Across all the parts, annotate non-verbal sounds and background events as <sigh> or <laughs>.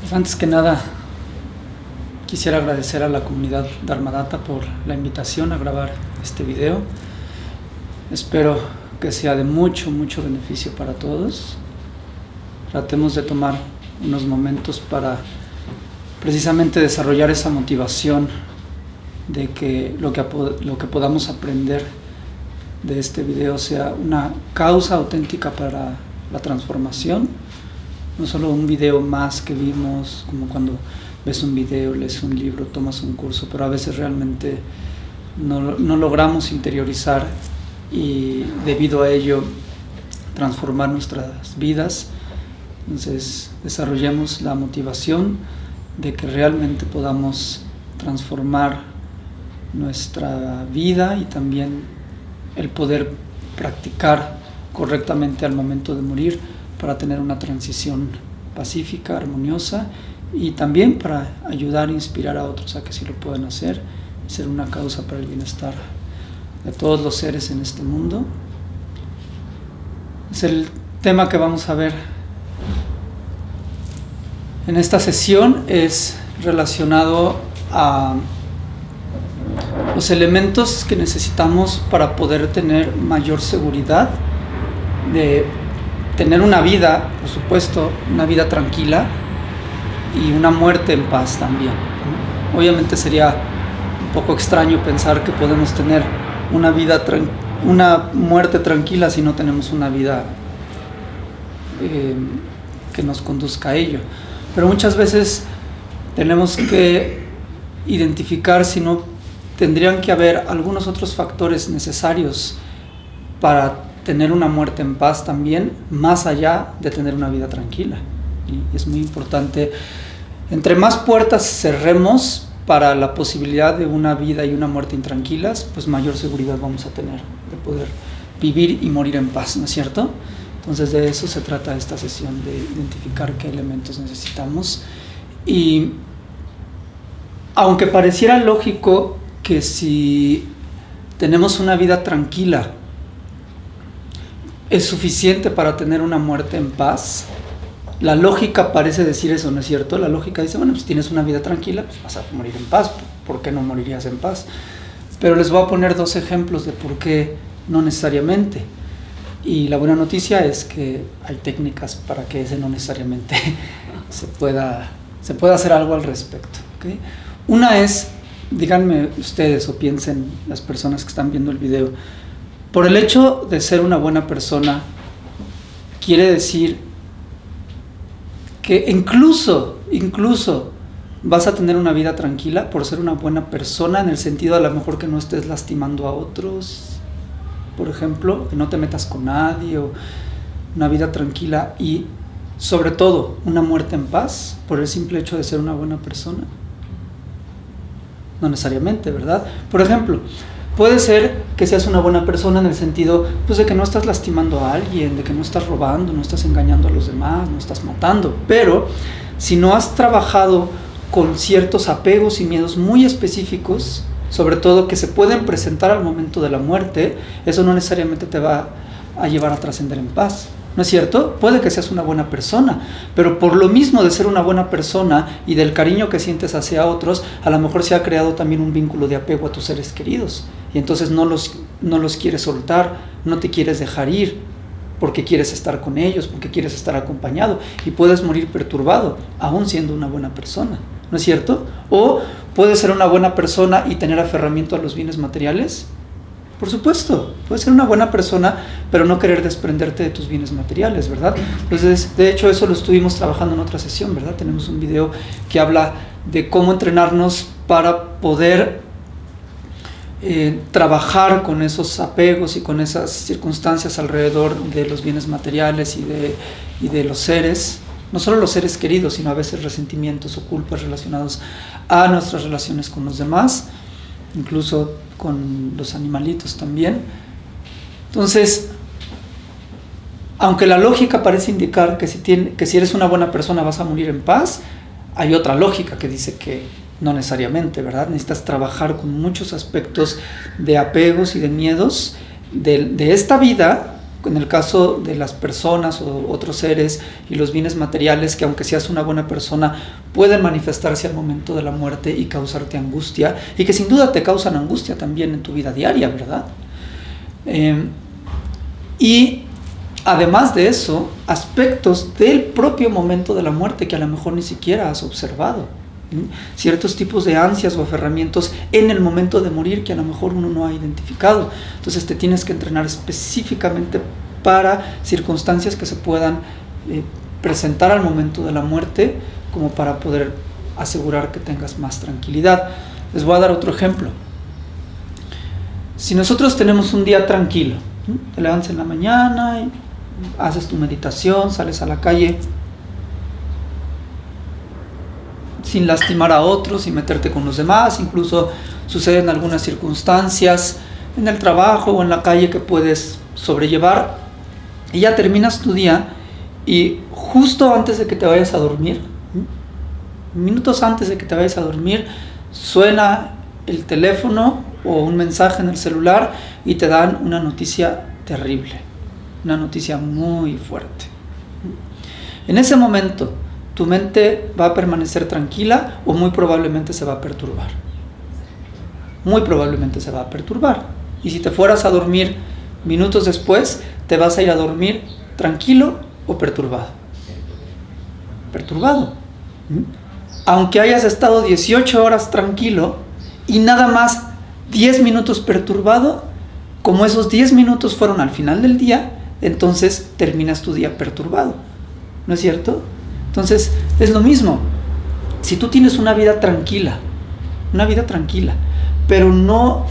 Pues antes que nada, quisiera agradecer a la comunidad Dharmadata por la invitación a grabar este video. Espero que sea de mucho, mucho beneficio para todos. Tratemos de tomar unos momentos para precisamente desarrollar esa motivación de que lo que, lo que podamos aprender de este video sea una causa auténtica para la transformación no solo un video más que vimos, como cuando ves un video, lees un libro, tomas un curso, pero a veces realmente no, no logramos interiorizar y debido a ello transformar nuestras vidas. Entonces desarrollemos la motivación de que realmente podamos transformar nuestra vida y también el poder practicar correctamente al momento de morir para tener una transición pacífica, armoniosa y también para ayudar e inspirar a otros a que sí lo puedan hacer y ser una causa para el bienestar de todos los seres en este mundo. Es el tema que vamos a ver en esta sesión es relacionado a los elementos que necesitamos para poder tener mayor seguridad de tener una vida, por supuesto, una vida tranquila y una muerte en paz también. Obviamente sería un poco extraño pensar que podemos tener una vida una muerte tranquila si no tenemos una vida eh, que nos conduzca a ello. Pero muchas veces tenemos que identificar si no tendrían que haber algunos otros factores necesarios para tener una muerte en paz también, más allá de tener una vida tranquila. Y es muy importante, entre más puertas cerremos para la posibilidad de una vida y una muerte intranquilas, pues mayor seguridad vamos a tener de poder vivir y morir en paz, ¿no es cierto? Entonces de eso se trata esta sesión, de identificar qué elementos necesitamos. Y aunque pareciera lógico que si tenemos una vida tranquila, es suficiente para tener una muerte en paz. La lógica parece decir eso, ¿no es cierto? La lógica dice, bueno, pues tienes una vida tranquila, pues vas a morir en paz, ¿por qué no morirías en paz? Pero les voy a poner dos ejemplos de por qué no necesariamente. Y la buena noticia es que hay técnicas para que ese no necesariamente <laughs> se pueda, se pueda hacer algo al respecto. Una es, díganme ustedes o piensen las personas que están viendo el video, por el hecho de ser una buena persona, quiere decir que incluso, incluso vas a tener una vida tranquila por ser una buena persona en el sentido a lo mejor que no estés lastimando a otros, por ejemplo, que no te metas con nadie una vida tranquila y sobre todo una muerte en paz por el simple hecho de ser una buena persona. No necesariamente, ¿verdad? Por ejemplo, Puede ser que seas una buena persona en el sentido pues, de que no estás lastimando a alguien, de que no estás robando, no estás engañando a los demás, no estás matando. Pero si no has trabajado con ciertos apegos y miedos muy específicos, sobre todo que se pueden presentar al momento de la muerte, eso no necesariamente te va a llevar a trascender en paz. ¿No es cierto? Puede que seas una buena persona, pero por lo mismo de ser una buena persona y del cariño que sientes hacia otros, a lo mejor se ha creado también un vínculo de apego a tus seres queridos y entonces no los, no los quieres soltar, no te quieres dejar ir, porque quieres estar con ellos, porque quieres estar acompañado y puedes morir perturbado, aún siendo una buena persona, ¿no es cierto? O puedes ser una buena persona y tener aferramiento a los bienes materiales por supuesto, puedes ser una buena persona, pero no querer desprenderte de tus bienes materiales, ¿verdad? Entonces, de hecho, eso lo estuvimos trabajando en otra sesión, ¿verdad? Tenemos un video que habla de cómo entrenarnos para poder eh, trabajar con esos apegos y con esas circunstancias alrededor de los bienes materiales y de, y de los seres, no solo los seres queridos, sino a veces resentimientos o culpas relacionados a nuestras relaciones con los demás, incluso con los animalitos también. Entonces, aunque la lógica parece indicar que si, tiene, que si eres una buena persona vas a morir en paz, hay otra lógica que dice que no necesariamente, ¿verdad? Necesitas trabajar con muchos aspectos de apegos y de miedos de, de esta vida en el caso de las personas o otros seres y los bienes materiales, que aunque seas una buena persona, pueden manifestarse al momento de la muerte y causarte angustia, y que sin duda te causan angustia también en tu vida diaria, ¿verdad? Em, y además de eso, aspectos del propio momento de la muerte que a lo mejor ni siquiera has observado. Ciertos tipos de ansias o aferramientos en el momento de morir que a lo mejor uno no ha identificado. Entonces te tienes que entrenar específicamente para circunstancias que se puedan eh, presentar al momento de la muerte como para poder asegurar que tengas más tranquilidad. Les voy a dar otro ejemplo. Si nosotros tenemos un día tranquilo, te levantas en la mañana haces tu meditación, sales a la calle sin lastimar a otros, sin meterte con los demás, incluso suceden algunas circunstancias en el trabajo o en la calle que puedes sobrellevar y ya terminas tu día y justo antes de que te vayas a dormir, minutos antes de que te vayas a dormir, suena el teléfono o un mensaje en el celular y te dan una noticia terrible, una noticia muy fuerte. En ese momento, tu mente va a permanecer tranquila o muy probablemente se va a perturbar. Muy probablemente se va a perturbar. Y si te fueras a dormir minutos después, te vas a ir a dormir tranquilo o perturbado. Perturbado. ¿Mm? Aunque hayas estado 18 horas tranquilo y nada más 10 minutos perturbado, como esos 10 minutos fueron al final del día, entonces terminas tu día perturbado. ¿No es cierto? Entonces, es lo mismo. Si tú tienes una vida tranquila, una vida tranquila, pero no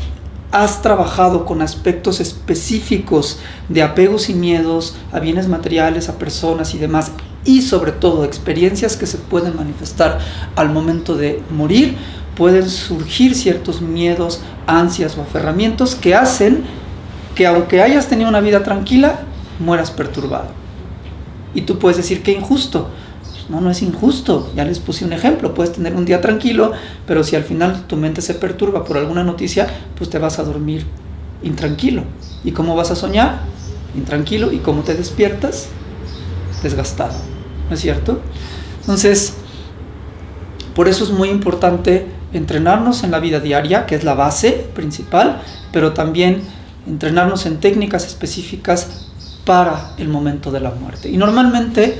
has trabajado con aspectos específicos de apegos y miedos a bienes materiales, a personas y demás, y sobre todo experiencias que se pueden manifestar al momento de morir, pueden surgir ciertos miedos, ansias o aferramientos que hacen que aunque hayas tenido una vida tranquila, mueras perturbado. Y tú puedes decir que injusto, no, no es injusto. Ya les puse un ejemplo. Puedes tener un día tranquilo, pero si al final tu mente se perturba por alguna noticia, pues te vas a dormir intranquilo. ¿Y cómo vas a soñar? Intranquilo. ¿Y cómo te despiertas? Desgastado. ¿No es cierto? Entonces, por eso es muy importante entrenarnos en la vida diaria, que es la base principal, pero también entrenarnos en técnicas específicas para el momento de la muerte. Y normalmente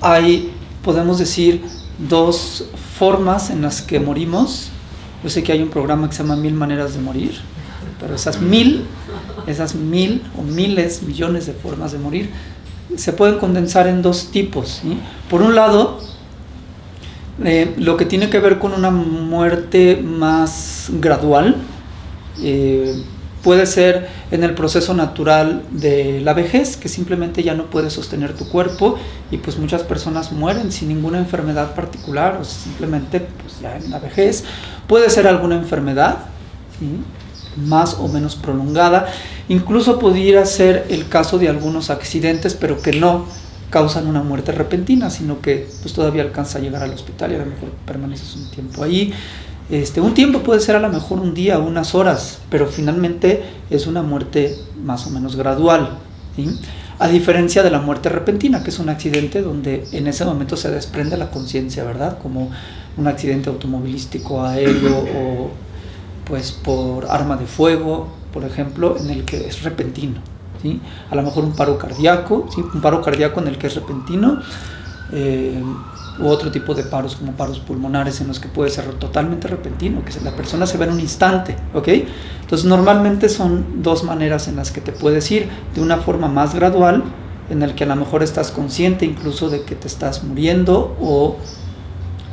hay podemos decir dos formas en las que morimos. Yo sé que hay un programa que se llama Mil Maneras de Morir, pero esas mil, esas mil o miles, millones de formas de morir, se pueden condensar en dos tipos. Por un lado, eh, lo que tiene que ver con una muerte más gradual, eh, Puede ser en el proceso natural de la vejez, que simplemente ya no puedes sostener tu cuerpo y pues muchas personas mueren sin ninguna enfermedad particular o simplemente pues ya en la vejez. Puede ser alguna enfermedad, más o menos prolongada. Incluso pudiera ser el caso de algunos accidentes, pero que no causan una muerte repentina, sino que pues todavía alcanza a llegar al hospital y a lo mejor permaneces un tiempo ahí. Este, un tiempo puede ser a lo mejor un día, unas horas, pero finalmente es una muerte más o menos gradual. A diferencia de la muerte repentina, que es un accidente donde en ese momento se desprende la conciencia, ¿verdad? Como un accidente automovilístico, aéreo <coughs> o pues por arma de fuego, por ejemplo, en el que es repentino. ¿sí? A lo mejor un paro cardíaco, ¿sí? un paro cardíaco en el que es repentino. Eh, u otro tipo de paros como paros pulmonares en los que puede ser totalmente repentino, que la persona se ve en un instante, ¿ok? Entonces normalmente son dos maneras en las que te puedes ir, de una forma más gradual, en el que a lo mejor estás consciente incluso de que te estás muriendo o,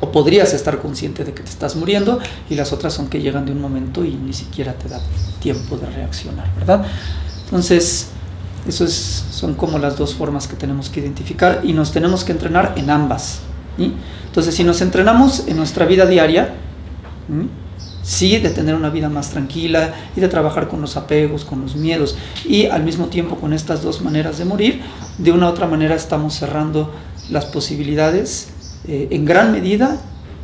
o podrías estar consciente de que te estás muriendo, y las otras son que llegan de un momento y ni siquiera te da tiempo de reaccionar, ¿verdad? Entonces, eso son como las dos formas que tenemos que identificar y nos tenemos que entrenar en ambas. Entonces, si nos entrenamos en nuestra vida diaria, sí, de tener una vida más tranquila y de trabajar con los apegos, con los miedos y al mismo tiempo con estas dos maneras de morir, de una u otra manera estamos cerrando las posibilidades eh, en gran medida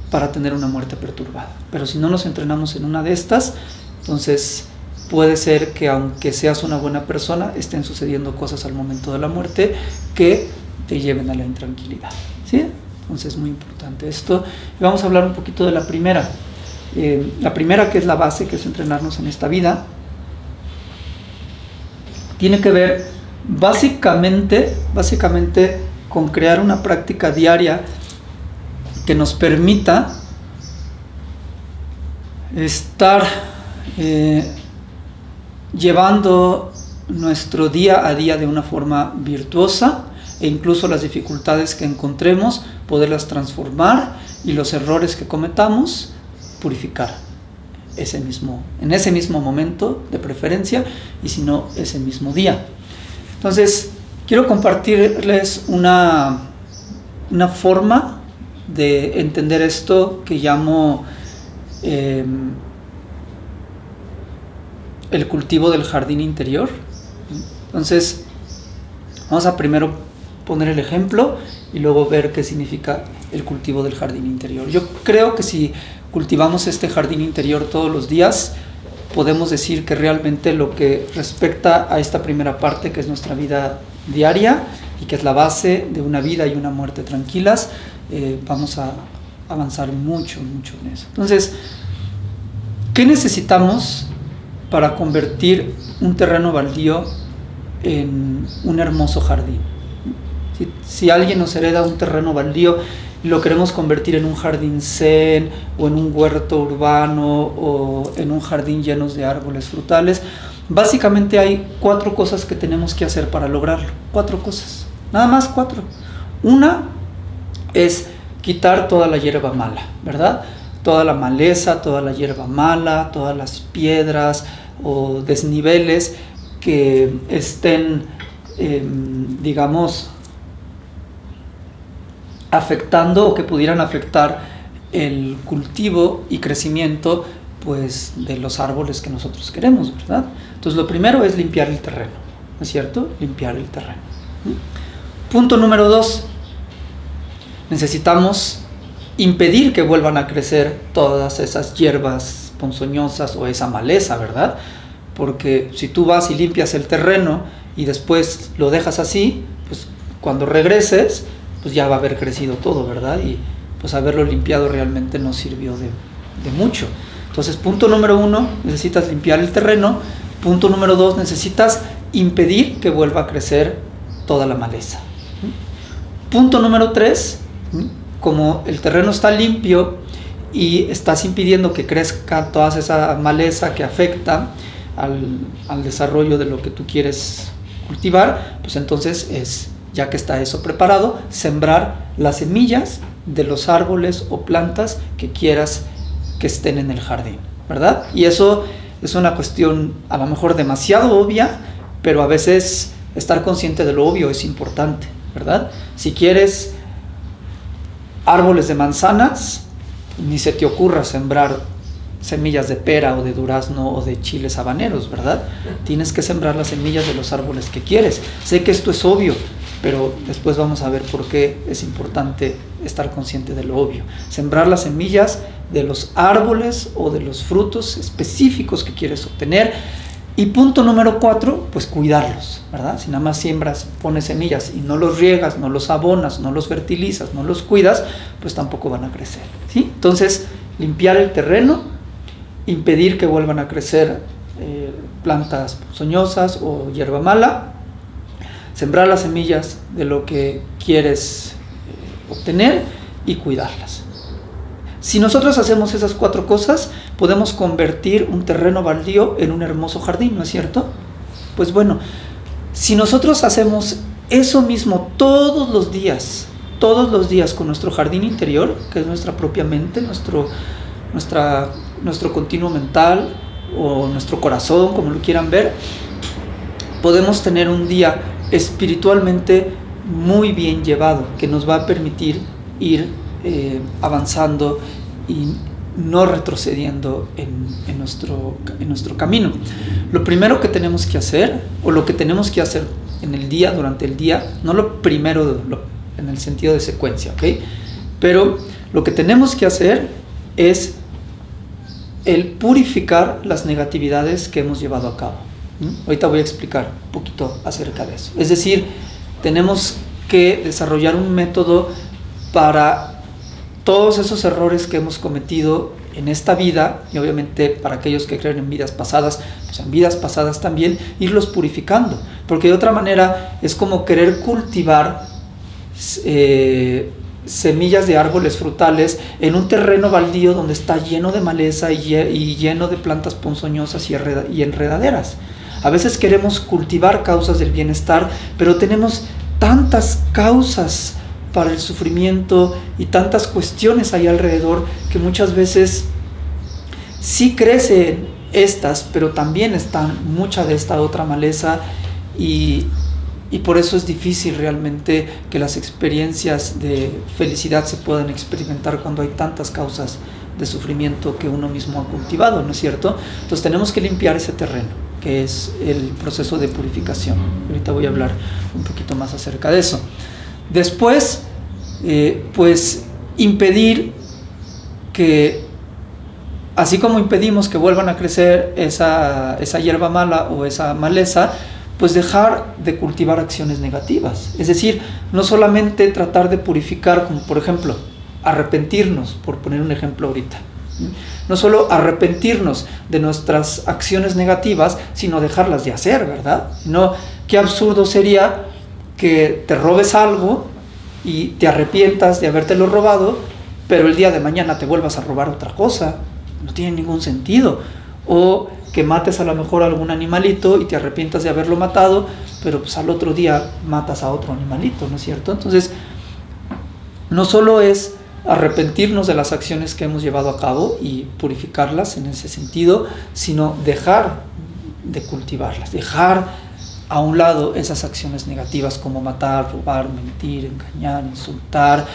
para tener una muerte perturbada. Pero si no nos entrenamos en una de estas, entonces puede ser que aunque seas una buena persona, estén sucediendo cosas al momento de la muerte que te lleven a la intranquilidad. ¿sí? Entonces es muy importante esto. Y vamos a hablar un poquito de la primera. Eh, la primera que es la base, que es entrenarnos en esta vida, tiene que ver básicamente, básicamente con crear una práctica diaria que nos permita estar eh, llevando nuestro día a día de una forma virtuosa e incluso las dificultades que encontremos, poderlas transformar y los errores que cometamos, purificar ese mismo, en ese mismo momento de preferencia y si no, ese mismo día. Entonces, quiero compartirles una, una forma de entender esto que llamo em, el cultivo del jardín interior. Entonces, vamos a primero poner el ejemplo y luego ver qué significa el cultivo del jardín interior. Yo creo que si cultivamos este jardín interior todos los días, podemos decir que realmente lo que respecta a esta primera parte, que es nuestra vida diaria y que es la base de una vida y una muerte tranquilas, eh, vamos a avanzar mucho, mucho en eso. Entonces, ¿qué necesitamos para convertir un terreno baldío en un hermoso jardín? Si, alguien nos hereda un terreno baldío y lo queremos convertir en un jardín zen o en un huerto urbano o en un jardín lleno de árboles frutales, básicamente hay cuatro cosas que tenemos que hacer para lograrlo. Cuatro cosas. Nada más cuatro. Una es quitar toda la hierba mala, ¿verdad? Toda la maleza, toda la hierba mala, todas las piedras o desniveles que estén, em, digamos, afectando o que pudieran afectar el cultivo y crecimiento pues de los árboles que nosotros queremos, ¿verdad? Entonces lo primero es limpiar el terreno, ¿no es cierto? Limpiar el terreno. Punto número dos, necesitamos impedir que vuelvan a crecer todas esas hierbas ponzoñosas o esa maleza, ¿verdad? Porque si tú vas y limpias el terreno y después lo dejas así, pues cuando regreses, pues ya va a haber crecido todo, ¿verdad? Y pues haberlo limpiado realmente no sirvió de, de mucho. Entonces, punto número uno, necesitas limpiar el terreno. Punto número dos, necesitas impedir que vuelva a crecer toda la maleza. Punto número tres, como el terreno está limpio y estás impidiendo que crezca toda esa maleza que afecta al, desarrollo de lo que tú quieres cultivar, pues entonces es, ya que está eso preparado, sembrar las semillas de los árboles o plantas que quieras que estén en el jardín, ¿verdad? Y eso es una cuestión a lo mejor demasiado obvia, pero a veces estar consciente de lo obvio es importante, ¿verdad? Si quieres árboles de manzanas, ni se te ocurra sembrar semillas de pera o de durazno o de chiles habaneros, ¿verdad? Tienes que sembrar las semillas de los árboles que quieres. Sé que esto es obvio, pero después vamos a ver por qué es importante estar consciente de lo obvio. Sembrar las semillas de los árboles o de los frutos específicos que quieres obtener. Y punto número cuatro, pues cuidarlos, ¿verdad? Si nada más siembras, pones semillas y no los riegas, no los abonas, no los fertilizas, no los cuidas, pues tampoco van a crecer, ¿sí? Entonces, limpiar el terreno, impedir que vuelvan a crecer eh, plantas soñosas o hierba mala, sembrar las semillas de lo que quieres eh, obtener y cuidarlas. Si nosotros hacemos esas cuatro cosas, podemos convertir un terreno baldío en un hermoso jardín, ¿no es cierto? Pues bueno, si nosotros hacemos eso mismo todos los días, todos los días con nuestro jardín interior, que es nuestra propia mente, nuestro, nuestro continuo mental o nuestro corazón, como lo quieran ver, podemos tener un día espiritualmente muy bien llevado, que nos va a permitir ir eh, avanzando y no retrocediendo en, en, nuestro, en nuestro camino. Lo primero que tenemos que hacer, o lo que tenemos que hacer en el día, durante el día, no lo primero lo, en el sentido de secuencia, ¿ok? Pero lo que tenemos que hacer es el purificar las negatividades que hemos llevado a cabo. Ahorita voy a explicar un poquito acerca de eso. Es decir, tenemos que desarrollar un método para todos esos errores que hemos cometido en esta vida y obviamente para aquellos que creen en vidas pasadas, pues en vidas pasadas también, irlos purificando. Porque de otra manera es como querer cultivar eh, semillas de árboles frutales en un terreno baldío donde está lleno de maleza y, lleno de plantas ponzoñosas y enredaderas. A veces queremos cultivar causas del bienestar, pero tenemos tantas causas para el sufrimiento y tantas cuestiones ahí alrededor que muchas veces sí crecen estas, pero también están mucha de esta otra maleza y, y por eso es difícil realmente que las experiencias de felicidad se puedan experimentar cuando hay tantas causas de sufrimiento que uno mismo ha cultivado, ¿no es cierto? Entonces tenemos que limpiar ese terreno, que es el proceso de purificación. Ahorita voy a hablar un poquito más acerca de eso. Después, eh, pues impedir que, así como impedimos que vuelvan a crecer esa, esa hierba mala o esa maleza, pues dejar de cultivar acciones negativas. Es decir, no solamente tratar de purificar, como por ejemplo, arrepentirnos, por poner un ejemplo ahorita. No solo arrepentirnos de nuestras acciones negativas, sino dejarlas de hacer, ¿verdad? No, qué absurdo sería que te robes algo y te arrepientas de habértelo robado, pero el día de mañana te vuelvas a robar otra cosa. No tiene ningún sentido. O que mates a lo mejor algún animalito y te arrepientas de haberlo matado, pero pues al otro día matas a otro animalito, ¿no es cierto? Entonces, no solo es arrepentirnos de las acciones que hemos llevado a cabo y purificarlas en ese sentido, sino dejar de cultivarlas, dejar a un lado esas acciones negativas como matar, robar, mentir, engañar, insultar,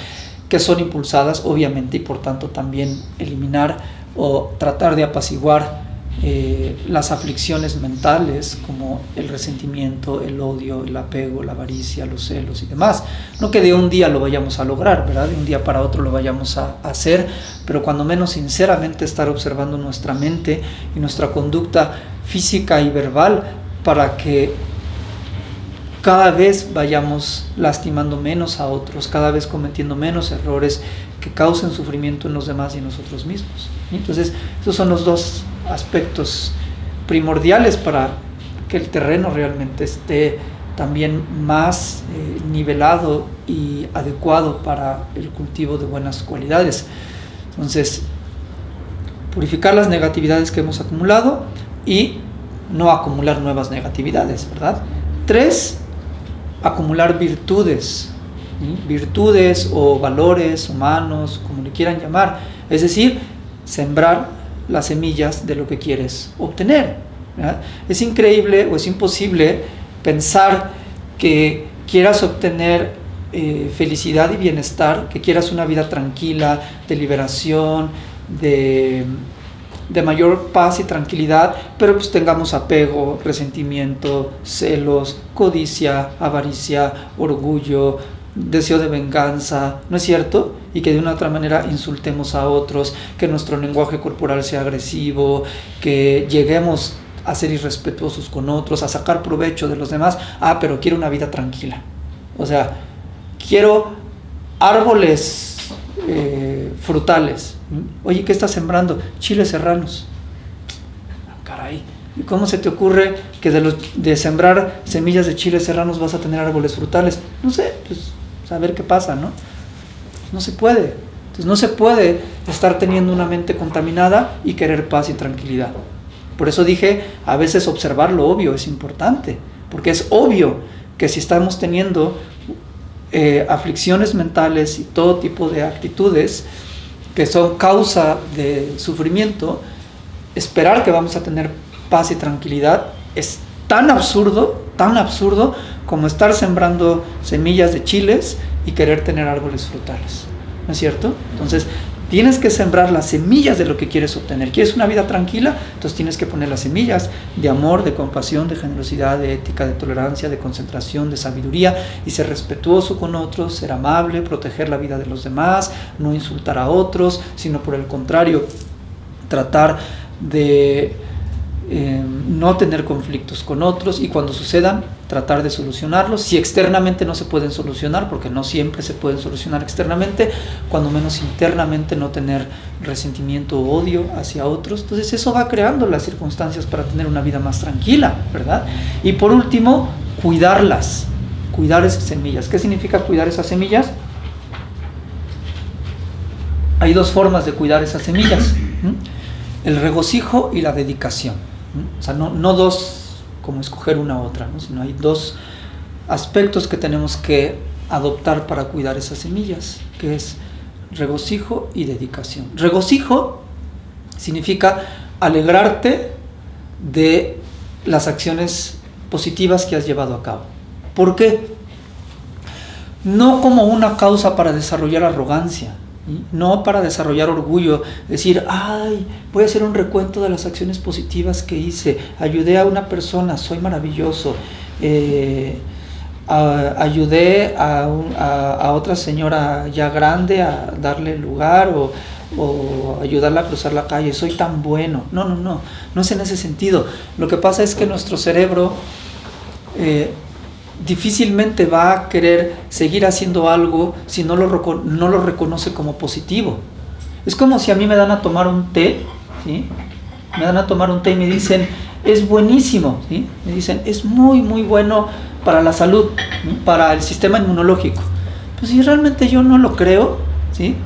que son impulsadas obviamente y por tanto también eliminar o tratar de apaciguar eh, las aflicciones mentales como el resentimiento, el odio, el apego, la avaricia, los celos y demás. No que de un día lo vayamos a lograr, ¿verdad? De un día para otro lo vayamos a hacer, pero cuando menos sinceramente estar observando nuestra mente y nuestra conducta física y verbal para que cada vez vayamos lastimando menos a otros, cada vez cometiendo menos errores que causen sufrimiento en los demás y en nosotros mismos. Entonces, esos son los dos aspectos primordiales para que el terreno realmente esté también más eh, nivelado y adecuado para el cultivo de buenas cualidades. Entonces, purificar las negatividades que hemos acumulado y no acumular nuevas negatividades, ¿verdad? Tres, acumular virtudes, virtudes o valores humanos, como le quieran llamar, es decir, sembrar las semillas de lo que quieres obtener. Es increíble o es imposible pensar que quieras obtener eh, felicidad y bienestar, que quieras una vida tranquila, de liberación, de, de mayor paz y tranquilidad, pero pues tengamos apego, resentimiento, celos, codicia, avaricia, orgullo, deseo de venganza, ¿no es cierto? Y que de una otra manera insultemos a otros, que nuestro lenguaje corporal sea agresivo, que lleguemos a ser irrespetuosos con otros, a sacar provecho de los demás. Ah, pero quiero una vida tranquila. O sea, quiero árboles eh, frutales. Oye, ¿qué estás sembrando? Chiles serranos. Ah, caray. ¿Y cómo se te ocurre que de, sembrar semillas de chiles serranos vas a tener árboles frutales? No sé, pues saber qué pasa, ¿no? No se puede. Entonces no se puede estar teniendo una mente contaminada y querer paz y tranquilidad. Por eso dije, a veces observar lo obvio es importante, porque es obvio que si estamos teniendo eh, aflicciones mentales y todo tipo de actitudes que son causa de sufrimiento, esperar que vamos a tener paz y tranquilidad es tan absurdo, tan absurdo como estar sembrando semillas de chiles y querer tener árboles frutales. ¿No es cierto? Entonces, tienes que sembrar las semillas de lo que quieres obtener. ¿Quieres una vida tranquila? Entonces tienes que poner las semillas de amor, de compasión, de generosidad, de ética, de tolerancia, de concentración, de sabiduría y ser respetuoso con otros, ser amable, proteger la vida de los demás, no insultar a otros, sino por el contrario, tratar de eh, no tener conflictos con otros y cuando sucedan tratar de solucionarlos. Si externamente no se pueden solucionar, porque no siempre se pueden solucionar externamente, cuando menos internamente no tener resentimiento o odio hacia otros. Entonces eso va creando las circunstancias para tener una vida más tranquila, ¿verdad? Y por último, cuidarlas, cuidar esas semillas. ¿Qué significa cuidar esas semillas? Hay dos formas de cuidar esas semillas, el regocijo y la dedicación. O sea, no, no dos como escoger una u otra, ¿no? sino hay dos aspectos que tenemos que adoptar para cuidar esas semillas, que es regocijo y dedicación. Regocijo significa alegrarte de las acciones positivas que has llevado a cabo. ¿Por qué? No como una causa para desarrollar arrogancia, no para desarrollar orgullo, decir, ay, voy a hacer un recuento de las acciones positivas que hice, ayudé a una persona, soy maravilloso, eh, ayudé a, otra señora ya grande a darle lugar o, ayudarla a cruzar la calle, soy tan bueno. No, no, no, no es en ese sentido. Lo que pasa es que nuestro cerebro... Eh, difícilmente va a querer seguir haciendo algo si no lo, no lo reconoce como positivo. Es como si a mí me dan a tomar un té, ¿sí? me dan a tomar un té y me dicen, es buenísimo, ¿sí? me dicen, es muy, muy bueno para la salud, para el sistema inmunológico. Pues si realmente yo no lo creo, ¿sí?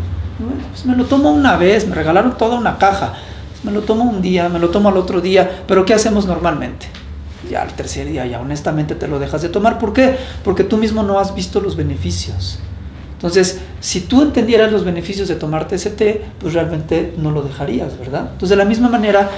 Pues me lo tomo una vez, me regalaron toda una caja, me lo tomo un día, me lo tomo al otro día, pero ¿qué hacemos normalmente? Ya al tercer día ya honestamente te lo dejas de tomar. ¿Por qué? Porque tú mismo no has visto los beneficios. Entonces, si tú entendieras los beneficios de tomarte ese té, pues realmente no lo dejarías, ¿verdad? Entonces, de la misma manera,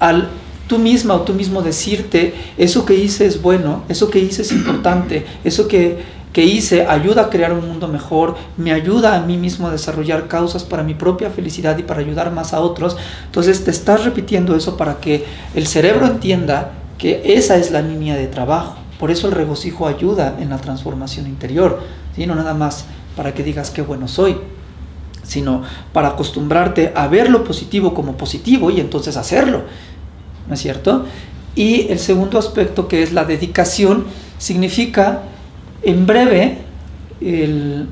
al tú misma o tú mismo decirte, eso que hice es bueno, eso que hice es importante, eso que, que hice ayuda a crear un mundo mejor, me ayuda a mí mismo a desarrollar causas para mi propia felicidad y para ayudar más a otros, entonces te estás repitiendo eso para que el cerebro entienda que esa es la línea de trabajo. Por eso el regocijo ayuda en la transformación interior, ¿sí? no nada más para que digas qué bueno soy, sino para acostumbrarte a ver lo positivo como positivo y entonces hacerlo, ¿no es cierto? Y el segundo aspecto que es la dedicación significa, en breve, el,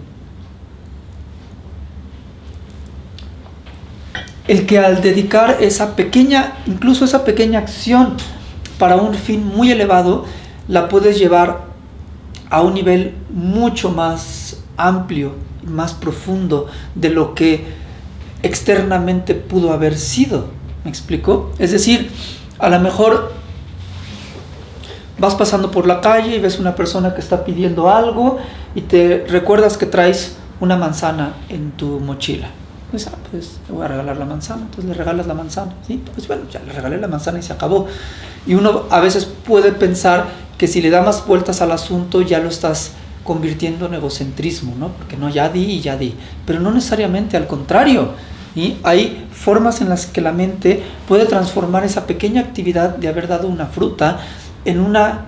el que al dedicar esa pequeña, incluso esa pequeña acción, para un fin muy elevado, la puedes llevar a un nivel mucho más amplio, más profundo de lo que externamente pudo haber sido. ¿Me explico? Es decir, a lo mejor vas pasando por la calle y ves una persona que está pidiendo algo y te recuerdas que traes una manzana en tu mochila. Pues, ah, pues voy a regalar la manzana, entonces le regalas la manzana, ¿sí? Pues bueno, ya le regalé la manzana y se acabó. Y uno a veces puede pensar que si le da más vueltas al asunto ya lo estás convirtiendo en egocentrismo, ¿no? Porque no, ya di y ya di. Pero no necesariamente, al contrario. y Hay formas en las que la mente puede transformar esa pequeña actividad de haber dado una fruta en una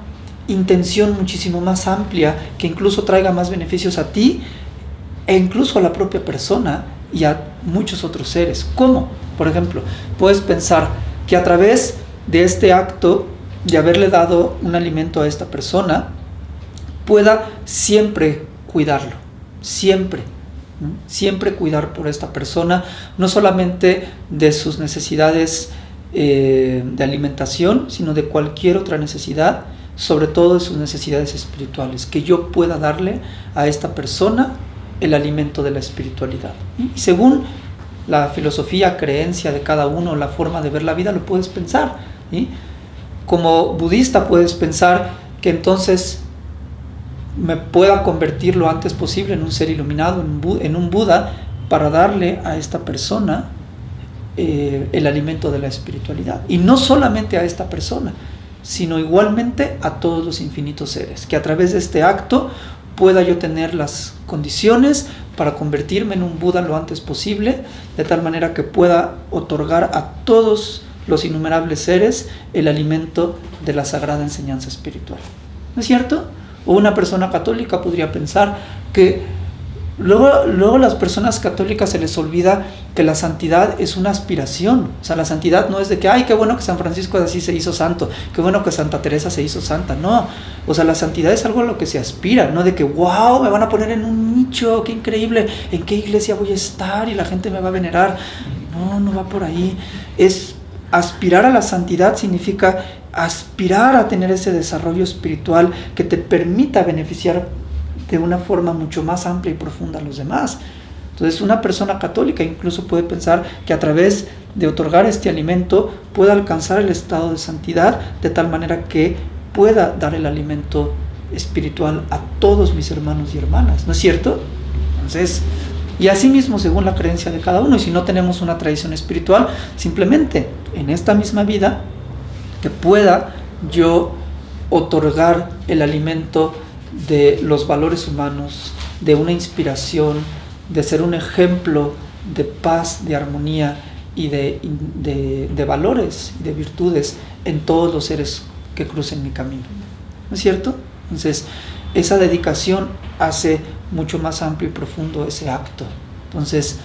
intención muchísimo más amplia que incluso traiga más beneficios a ti e incluso a la propia persona y a muchos otros seres. ¿Cómo? Por ejemplo, puedes pensar que a través de este acto de haberle dado un alimento a esta persona, pueda siempre cuidarlo, siempre, siempre cuidar por esta persona, no solamente de sus necesidades eh, de alimentación, sino de cualquier otra necesidad, sobre todo de sus necesidades espirituales, que yo pueda darle a esta persona el alimento de la espiritualidad. Y según la filosofía, creencia de cada uno, la forma de ver la vida, lo puedes pensar. Como budista puedes pensar que entonces me pueda convertir lo antes posible en un ser iluminado, en un Buda, para darle a esta persona eh, el alimento de la espiritualidad. Y no solamente a esta persona, sino igualmente a todos los infinitos seres, que a través de este acto pueda yo tener las condiciones para convertirme en un Buda lo antes posible, de tal manera que pueda otorgar a todos los innumerables seres el alimento de la sagrada enseñanza espiritual. ¿No es cierto? O una persona católica podría pensar que luego, luego las personas católicas se les olvida que la santidad es una aspiración. O sea, la santidad no es de que, ay, qué bueno que San Francisco de Asís se hizo santo, qué bueno que Santa Teresa se hizo santa. No, o sea, la santidad es algo a lo que se aspira, no de que, wow, me van a poner en un nicho, qué increíble, en qué iglesia voy a estar y la gente me va a venerar. No, no va por ahí. Es aspirar a la santidad significa aspirar a tener ese desarrollo espiritual que te permita beneficiar de una forma mucho más amplia y profunda a los demás. Entonces una persona católica incluso puede pensar que a través de otorgar este alimento pueda alcanzar el estado de santidad de tal manera que pueda dar el alimento espiritual a todos mis hermanos y hermanas, ¿no es cierto? Entonces, y asimismo según la creencia de cada uno, y si no tenemos una tradición espiritual, simplemente en esta misma vida, que pueda yo otorgar el alimento de los valores humanos, de una inspiración, de ser un ejemplo de paz, de armonía y de, de, valores de virtudes en todos los seres que crucen mi camino. ¿No es cierto? Entonces, esa dedicación hace mucho más amplio y profundo ese acto. Entonces,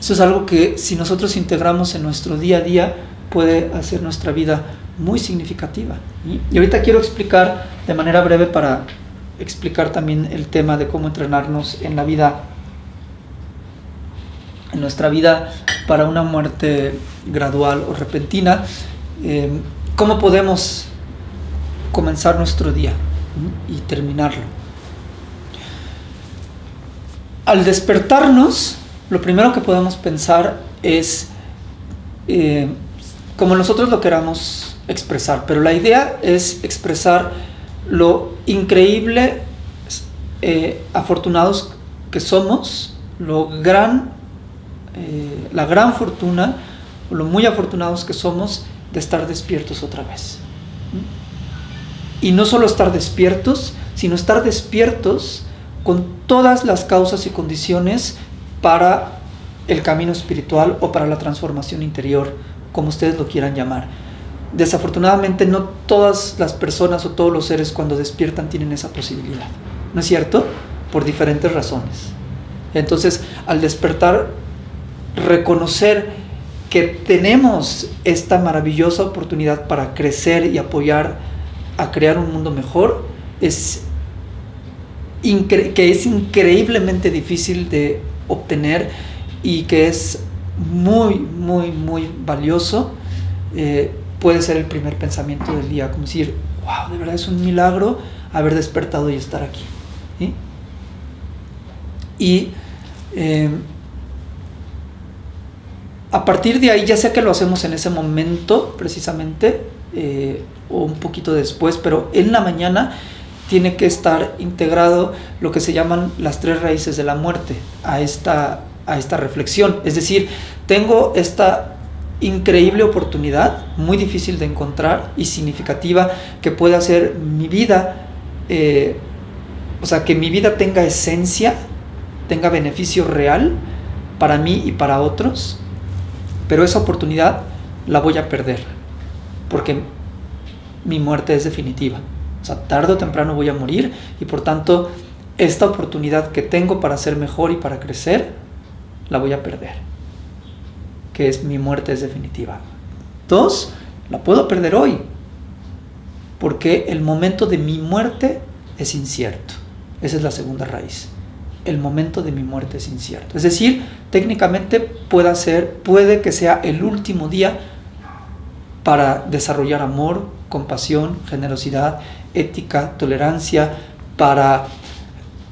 eso es algo que si nosotros integramos en nuestro día a día, puede hacer nuestra vida muy significativa. Y ahorita quiero explicar de manera breve para explicar también el tema de cómo entrenarnos en la vida en nuestra vida para una muerte gradual o repentina, eh, ¿cómo podemos comenzar nuestro día y terminarlo? Al despertarnos, lo primero que podemos pensar es eh, como nosotros lo queramos expresar, pero la idea es expresar lo increíble, eh, afortunados que somos, lo gran eh, la gran fortuna, lo muy afortunados que somos de estar despiertos otra vez. Y no solo estar despiertos, sino estar despiertos con todas las causas y condiciones para el camino espiritual o para la transformación interior, como ustedes lo quieran llamar. Desafortunadamente no todas las personas o todos los seres cuando despiertan tienen esa posibilidad, ¿no es cierto? Por diferentes razones. Entonces, al despertar reconocer que tenemos esta maravillosa oportunidad para crecer y apoyar a crear un mundo mejor es que es increíblemente difícil de obtener y que es muy, muy, muy valioso, eh, puede ser el primer pensamiento del día, como decir, wow, de verdad es un milagro haber despertado y estar aquí. Y eh, a partir de ahí, ya sea que lo hacemos en ese momento precisamente, eh, o un poquito después, pero en la mañana tiene que estar integrado lo que se llaman las tres raíces de la muerte a esta, a esta reflexión. Es decir, tengo esta increíble oportunidad, muy difícil de encontrar y significativa, que puede hacer mi vida, eh, o sea, que mi vida tenga esencia, tenga beneficio real para mí y para otros pero esa oportunidad la voy a perder, porque mi muerte es definitiva. O sea, tarde o temprano voy a morir y por tanto esta oportunidad que tengo para ser mejor y para crecer, la voy a perder. Que es mi muerte es definitiva. Dos, la puedo perder hoy, porque el momento de mi muerte es incierto. Esa es la segunda raíz el momento de mi muerte es incierto. Es decir, técnicamente puede, ser, puede que sea el último día para desarrollar amor, compasión, generosidad, ética, tolerancia, para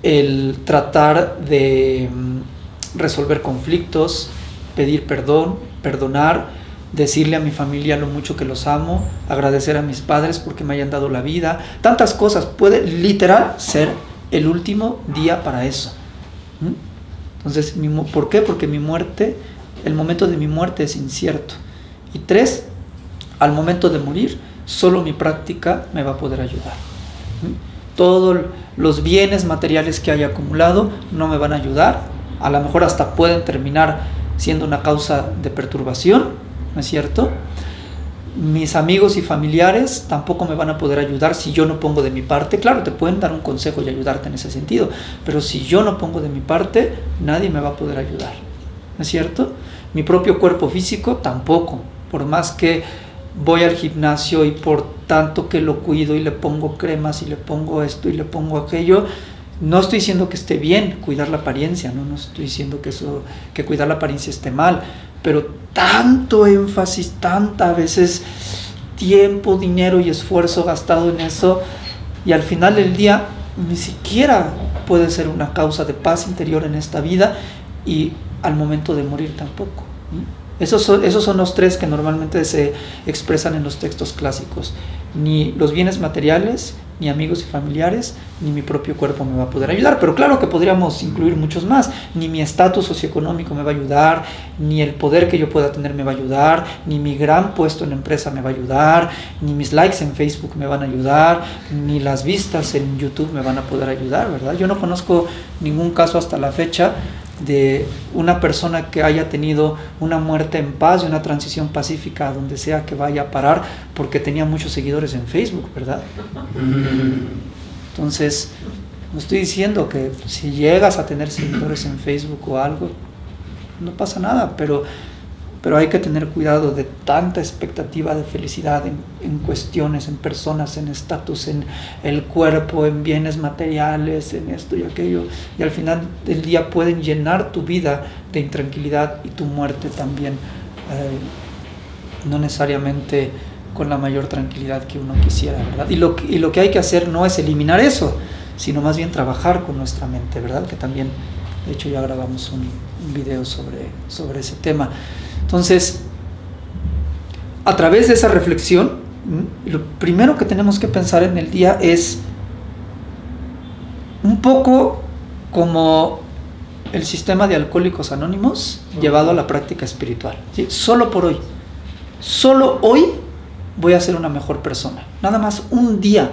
el tratar de mm, resolver conflictos, pedir perdón, perdonar, decirle a mi familia lo mucho que los amo, agradecer a mis padres porque me hayan dado la vida, tantas cosas. Puede literal ser el último día para eso. Entonces, ¿por qué? Porque mi muerte, el momento de mi muerte es incierto. Y tres, al momento de morir, solo mi práctica me va a poder ayudar. Todos los bienes materiales que haya acumulado no me van a ayudar. A lo mejor hasta pueden terminar siendo una causa de perturbación, ¿no es cierto? mis amigos y familiares tampoco me van a poder ayudar si yo no pongo de mi parte. Claro, te pueden dar un consejo y ayudarte en ese sentido, pero si yo no pongo de mi parte, nadie me va a poder ayudar. ¿No es cierto? Mi propio cuerpo físico tampoco. Por más que voy al gimnasio y por tanto que lo cuido y le pongo cremas y le pongo esto y le pongo aquello, no estoy diciendo que esté bien cuidar la apariencia, no, no estoy diciendo que eso, que cuidar la apariencia esté mal, pero tanto énfasis, tanta a veces tiempo, dinero y esfuerzo gastado en eso, y al final del día ni siquiera puede ser una causa de paz interior en esta vida y al momento de morir tampoco. Esos son, esos son los tres que normalmente se expresan en los textos clásicos. Ni los bienes materiales, ni amigos y familiares, ni mi propio cuerpo me va a poder ayudar. Pero claro que podríamos incluir muchos más. Ni mi estatus socioeconómico me va a ayudar, ni el poder que yo pueda tener me va a ayudar, ni mi gran puesto en la empresa me va a ayudar, ni mis likes en Facebook me van a ayudar, ni las vistas en YouTube me van a poder ayudar, ¿verdad? Yo no conozco ningún caso hasta la fecha de una persona que haya tenido una muerte en paz y una transición pacífica donde sea que vaya a parar porque tenía muchos seguidores en Facebook, ¿verdad? Entonces, no estoy diciendo que si llegas a tener seguidores en Facebook o algo, no pasa nada, pero pero hay que tener cuidado de tanta expectativa de felicidad en, cuestiones, en personas, en estatus, en el cuerpo, en bienes materiales, en esto y aquello, y al final del día pueden llenar tu vida de intranquilidad y tu muerte también, eh, no necesariamente con la mayor tranquilidad que uno quisiera, ¿verdad? Y lo, y lo que hay que hacer no es eliminar eso, sino más bien trabajar con nuestra mente, ¿verdad? Que también, de hecho, ya grabamos un, un video sobre, sobre ese tema. Entonces, a través de esa reflexión, lo primero que tenemos que pensar en el día es un poco como el sistema de alcohólicos anónimos llevado a la práctica espiritual. Solo por hoy. Solo hoy voy a ser una mejor persona. Nada más un día.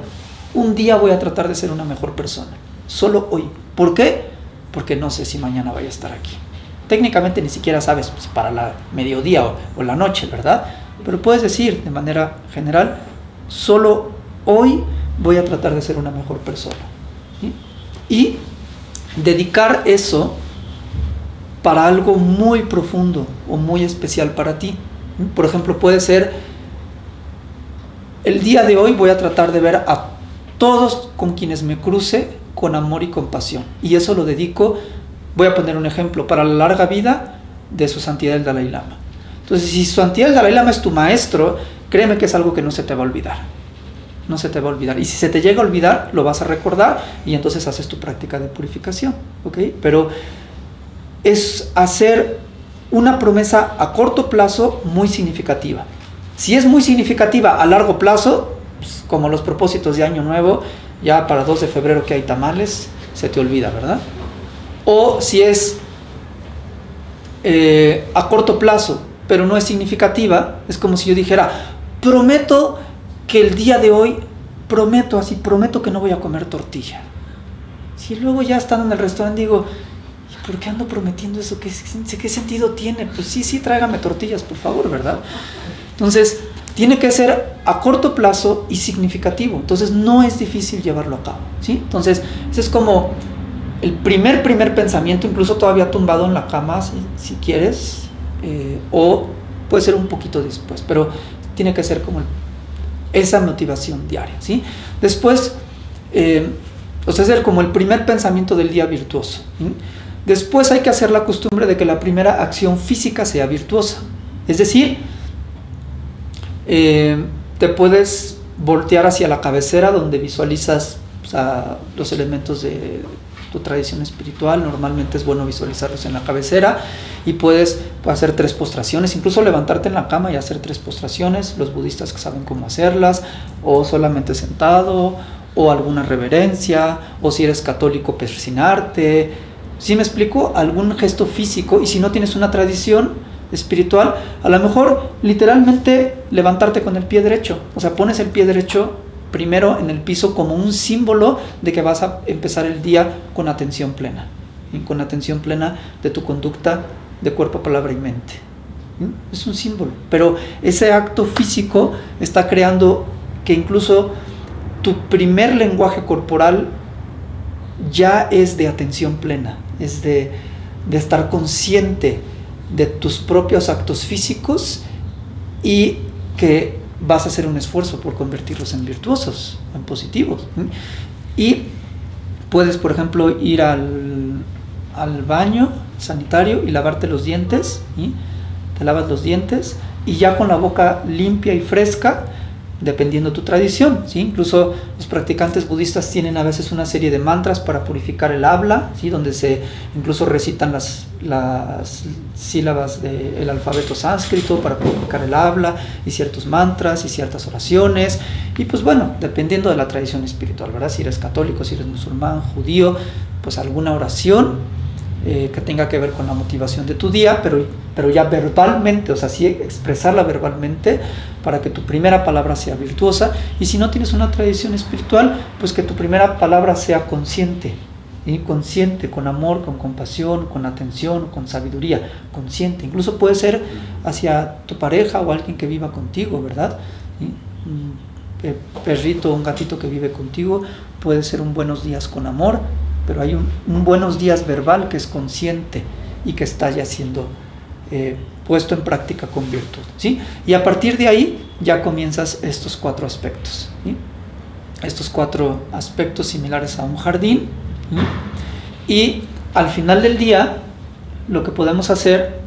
Un día voy a tratar de ser una mejor persona. Solo hoy. ¿Por qué? Porque no sé si mañana voy a estar aquí. Técnicamente ni siquiera sabes para la mediodía o, la noche, ¿verdad? Pero puedes decir de manera general, solo hoy voy a tratar de ser una mejor persona. Y dedicar eso para algo muy profundo o muy especial para ti. Por ejemplo, puede ser, el día de hoy voy a tratar de ver a todos con quienes me cruce con amor y compasión. Y eso lo dedico Voy a poner un ejemplo para la larga vida de su santidad el Dalai Lama. Entonces, si su santidad el Dalai Lama es tu maestro, créeme que es algo que no se te va a olvidar. No se te va a olvidar. Y si se te llega a olvidar, lo vas a recordar y entonces haces tu práctica de purificación. Pero es hacer una promesa a corto plazo muy significativa. Si es muy significativa a largo plazo, pues, como los propósitos de Año Nuevo, ya para 2 de febrero que hay tamales, se te olvida, ¿verdad? O si es eh, a corto plazo, pero no es significativa, es como si yo dijera, prometo que el día de hoy, prometo así, prometo que no voy a comer tortilla. Si luego ya estando en el restaurante digo, ¿por qué ando prometiendo eso? ¿Qué, ¿Qué sentido tiene? Pues sí, sí, tráigame tortillas, por favor, ¿verdad? Entonces, tiene que ser a corto plazo y significativo. Entonces, no es difícil llevarlo a cabo, ¿sí? Entonces, eso es como el primer, primer pensamiento, incluso todavía tumbado en la cama, si, quieres, eh, o puede ser un poquito después, pero tiene que ser como esa motivación diaria, ¿sí? Después, eh, o sea, ser como el primer pensamiento del día virtuoso. Después hay que hacer la costumbre de que la primera acción física sea virtuosa. Es decir, eh, te puedes voltear hacia la cabecera donde visualizas los elementos de, tu tradición espiritual, normalmente es bueno visualizarlos en la cabecera y puedes hacer tres postraciones, incluso levantarte en la cama y hacer tres postraciones, los budistas que saben cómo hacerlas, o solamente sentado, o alguna reverencia, o si eres católico, persinarte. Si me explico, algún gesto físico, y si no tienes una tradición espiritual, a lo mejor literalmente levantarte con el pie derecho, o sea, pones el pie derecho primero en el piso como un símbolo de que vas a empezar el día con atención plena, y con atención plena de tu conducta de cuerpo, palabra y mente. Es un símbolo, pero ese acto físico está creando que incluso tu primer lenguaje corporal ya es de atención plena, es de, de estar consciente de tus propios actos físicos y que vas a hacer un esfuerzo por convertirlos en virtuosos, en positivos. Y puedes, por ejemplo, ir al, al baño sanitario y lavarte los dientes, te lavas los dientes y ya con la boca limpia y fresca, dependiendo tu tradición. ¿sí? Incluso los practicantes budistas tienen a veces una serie de mantras para purificar el habla, ¿sí? donde se incluso recitan las, las sílabas del alfabeto sánscrito para purificar el habla, y ciertos mantras y ciertas oraciones. Y pues bueno, dependiendo de la tradición espiritual, ¿verdad? Si eres católico, si eres musulmán, judío, pues alguna oración eh, que tenga que ver con la motivación de tu día, pero, pero ya verbalmente, o sea, sí expresarla verbalmente para que tu primera palabra sea virtuosa. Y si no tienes una tradición espiritual, pues que tu primera palabra sea consciente, y consciente, con amor, con compasión, con atención, con sabiduría, consciente. Incluso puede ser hacia tu pareja o alguien que viva contigo, ¿verdad? Un perrito o un gatito que vive contigo puede ser un buenos días con amor, pero hay un, buenos días verbal que es consciente y que está ya siendo eh, puesto en práctica con virtud. ¿sí? Y a partir de ahí ya comienzas estos cuatro aspectos. Estos cuatro aspectos similares a un jardín. Y al final del día, lo que podemos hacer,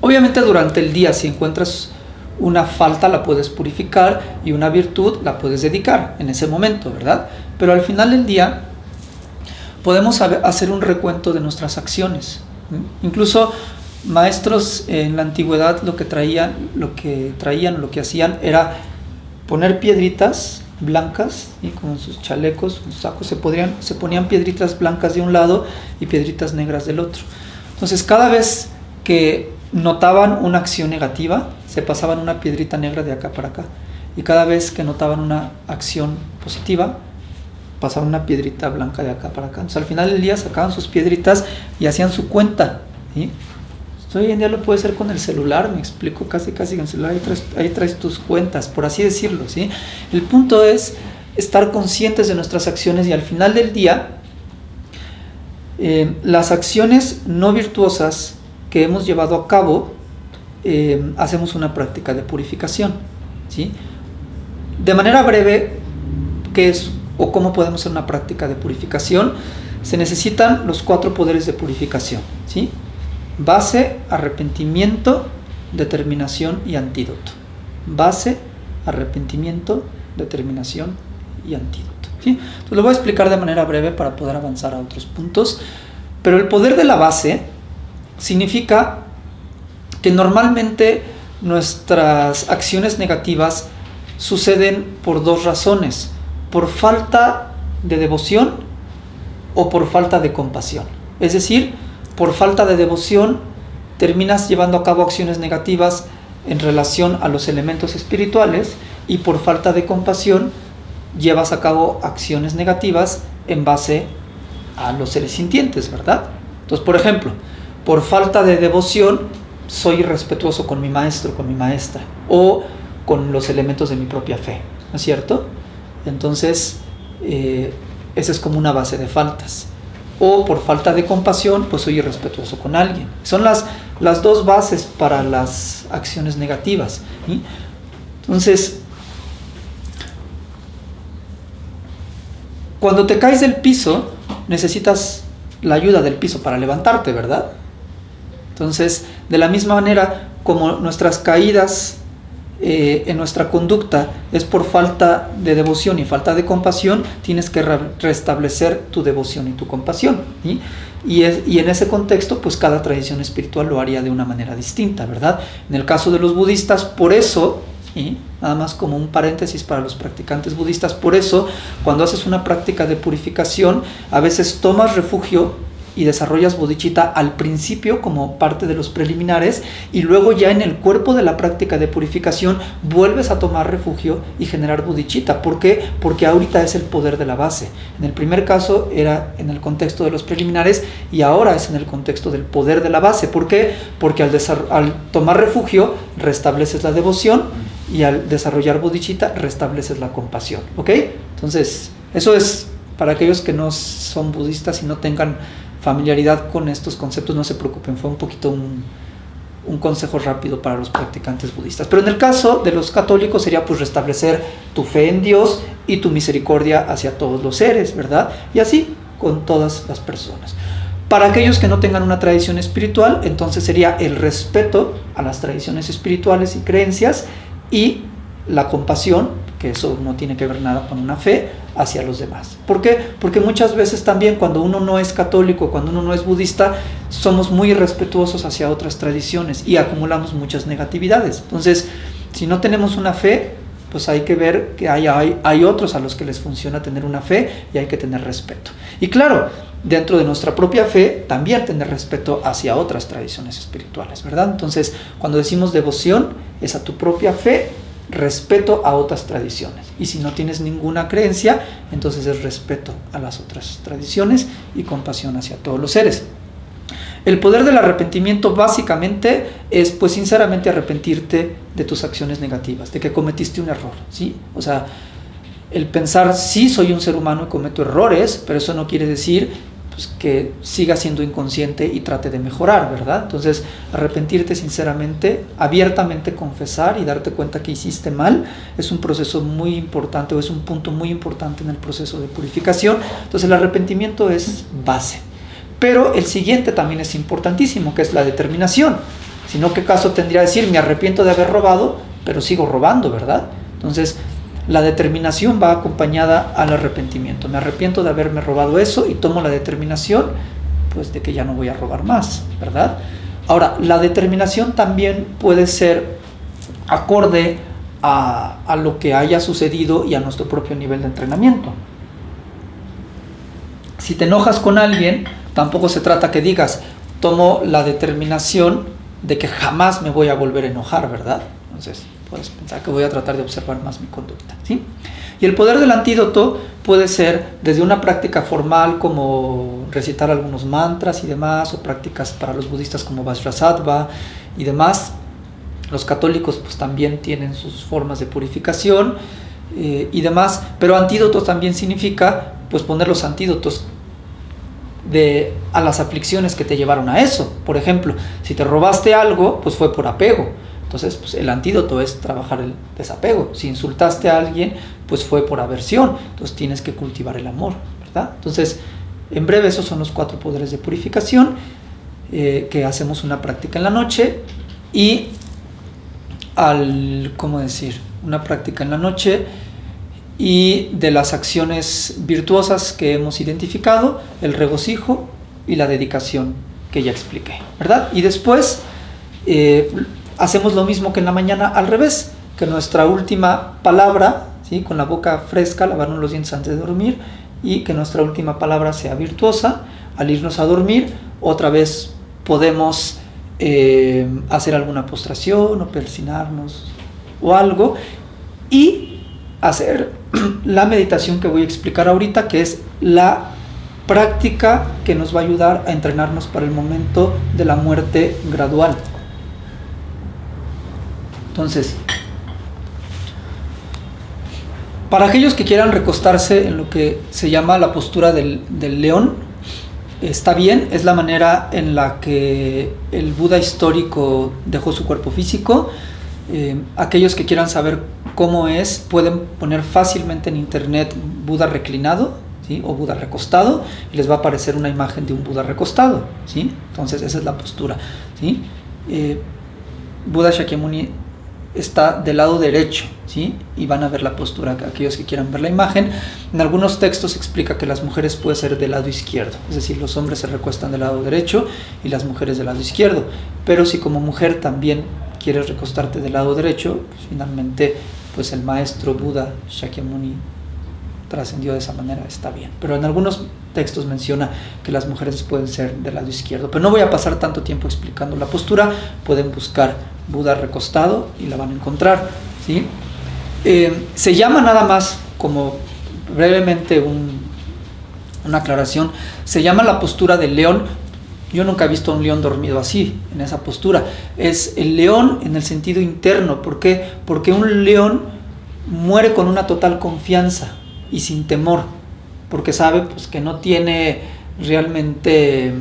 obviamente durante el día, si encuentras una falta la puedes purificar y una virtud la puedes dedicar en ese momento, ¿verdad? Pero al final del día podemos hacer un recuento de nuestras acciones. Incluso maestros en la antigüedad lo que traían, lo que traían, lo que hacían era poner piedritas blancas y con sus chalecos, sus sacos se se ponían piedritas blancas de un lado y piedritas negras del otro. Entonces, cada vez que notaban una acción negativa, se pasaban una piedrita negra de acá para acá. Y cada vez que notaban una acción positiva, pasaban una piedrita blanca de acá para acá. Entonces al final del día sacaban sus piedritas y hacían su cuenta. hoy en día lo puedes hacer con el celular, me explico, casi casi con el celular, ahí traes, tus cuentas, por así decirlo. ¿sí? El punto es estar conscientes de nuestras acciones y al final del día, eh, las acciones no virtuosas que hemos llevado a cabo, eh, hacemos una práctica de purificación. ¿sí? De manera breve, ¿qué es o cómo podemos hacer una práctica de purificación? Se necesitan los cuatro poderes de purificación. ¿sí? Base, arrepentimiento, determinación y antídoto. Base, arrepentimiento, determinación y antídoto. ¿sí? Lo voy a explicar de manera breve para poder avanzar a otros puntos. Pero el poder de la base significa que normalmente nuestras acciones negativas suceden por dos razones, por falta de devoción o por falta de compasión. Es decir, por falta de devoción terminas llevando a cabo acciones negativas en relación a los elementos espirituales y por falta de compasión llevas a cabo acciones negativas en base a los seres sintientes, ¿verdad? Entonces, por ejemplo, por falta de devoción soy irrespetuoso con mi maestro, con mi maestra, o con los elementos de mi propia fe, ¿no es cierto? Entonces, eh, esa es como una base de faltas. O por falta de compasión, pues soy irrespetuoso con alguien. Son las, las dos bases para las acciones negativas. Entonces, cuando te caes del piso, necesitas la ayuda del piso para levantarte, ¿verdad? Entonces, de la misma manera como nuestras caídas eh, en nuestra conducta es por falta de devoción y falta de compasión, tienes que restablecer tu devoción y tu compasión. Y, y, en ese contexto, pues cada tradición espiritual lo haría de una manera distinta, ¿verdad? En el caso de los budistas, por eso, y nada más como un paréntesis para los practicantes budistas, por eso cuando haces una práctica de purificación, a veces tomas refugio y desarrollas bodhicitta al principio como parte de los preliminares y luego ya en el cuerpo de la práctica de purificación vuelves a tomar refugio y generar bodhicitta. ¿Por qué? Porque ahorita es el poder de la base. En el primer caso era en el contexto de los preliminares y ahora es en el contexto del poder de la base. ¿Por qué? Porque al, tomar refugio restableces la devoción y al desarrollar bodhicitta restableces la compasión. ¿Ok? Entonces, eso es para aquellos que no son budistas y no tengan familiaridad con estos conceptos, no se preocupen, fue un poquito un, consejo rápido para los practicantes budistas. Pero en el caso de los católicos sería pues restablecer tu fe en Dios y tu misericordia hacia todos los seres, ¿verdad? Y así con todas las personas. Para aquellos que no tengan una tradición espiritual, entonces sería el respeto a las tradiciones espirituales y creencias y la compasión, que eso no tiene que ver nada con una fe, hacia los demás. ¿Por qué? Porque muchas veces también cuando uno no es católico, cuando uno no es budista, somos muy respetuosos hacia otras tradiciones y acumulamos muchas negatividades. Entonces, si no tenemos una fe, pues hay que ver que hay, hay, hay otros a los que les funciona tener una fe y hay que tener respeto. Y claro, dentro de nuestra propia fe, también tener respeto hacia otras tradiciones espirituales, ¿verdad? Entonces, cuando decimos devoción, es a tu propia fe respeto a otras tradiciones. Y si no tienes ninguna creencia, entonces es respeto a las otras tradiciones y compasión hacia todos los seres. El poder del arrepentimiento básicamente es, pues sinceramente, arrepentirte de tus acciones negativas, de que cometiste un error, ¿sí? O sea, el pensar, sí soy un ser humano y cometo errores, pero eso no quiere decir pues, que siga siendo inconsciente y trate de mejorar, ¿verdad? Entonces, arrepentirte sinceramente, abiertamente confesar y darte cuenta que hiciste mal es un proceso muy importante o es un punto muy importante en el proceso de purificación. Entonces, el arrepentimiento es base. Pero el siguiente también es importantísimo, que es la determinación. Si no, ¿qué caso tendría decir, me arrepiento de haber robado, pero sigo robando, ¿verdad? Entonces, la determinación va acompañada al arrepentimiento. Me arrepiento de haberme robado eso y tomo la determinación pues de que ya no voy a robar más, ¿verdad? Ahora, la determinación también puede ser acorde a, a lo que haya sucedido y a nuestro propio nivel de entrenamiento. Si te enojas con alguien, tampoco se trata que digas, tomo la determinación de que jamás me voy a volver a enojar, ¿verdad? Entonces, puedes pensar que voy a tratar de observar más mi conducta. ¿sí? Y el poder del antídoto puede ser desde una práctica formal como recitar algunos mantras y demás, o prácticas para los budistas como Vajrasattva y demás. Los católicos pues también tienen sus formas de purificación eh, y demás, pero antídoto también significa pues poner los antídotos de, a las aflicciones que te llevaron a eso. Por ejemplo, si te robaste algo, pues fue por apego entonces, pues, el antídoto es trabajar el desapego. Si insultaste a alguien, pues fue por aversión. Entonces tienes que cultivar el amor, ¿verdad? Entonces, en breve, esos son los cuatro poderes de purificación, eh, que hacemos una práctica en la noche y al, ¿cómo decir? Una práctica en la noche y de las acciones virtuosas que hemos identificado, el regocijo y la dedicación que ya expliqué, ¿verdad? Y después... Eh, hacemos lo mismo que en la mañana al revés, que nuestra última palabra, ¿sí? con la boca fresca, lavarnos los dientes antes de dormir, y que nuestra última palabra sea virtuosa. Al irnos a dormir, otra vez podemos eh, hacer alguna postración o persinarnos o algo, y hacer <clears throat> la meditación que voy a explicar ahorita, que es la práctica que nos va a ayudar a entrenarnos para el momento de la muerte gradual. Entonces, para aquellos que quieran recostarse en lo que se llama la postura del, león, está bien, es la manera en la que el Buda histórico dejó su cuerpo físico. Eh, aquellos que quieran saber cómo es, pueden poner fácilmente en internet Buda reclinado ¿sí? o Buda recostado y les va a aparecer una imagen de un Buda recostado. ¿sí? Entonces esa es la postura. ¿sí? Eh, Buda Shakyamuni está del lado derecho, ¿sí? Y van a ver la postura, aquellos que quieran ver la imagen. En algunos textos explica que las mujeres pueden ser del lado izquierdo, es decir, los hombres se recuestan del lado derecho y las mujeres del lado izquierdo. Pero si como mujer también quieres recostarte del lado derecho, pues finalmente pues el maestro Buda Shakyamuni trascendió de esa manera, está bien. Pero en algunos textos menciona que las mujeres pueden ser del lado izquierdo. Pero no voy a pasar tanto tiempo explicando la postura, pueden buscar Buda recostado y la van a encontrar. ¿sí? Eh, se llama nada más, como brevemente una aclaración, se llama la postura del león. Yo nunca he visto a un león dormido así, en esa postura. Es el león en el sentido interno. ¿Por qué? Porque un león muere con una total confianza y sin temor. Porque sabe pues, que no tiene realmente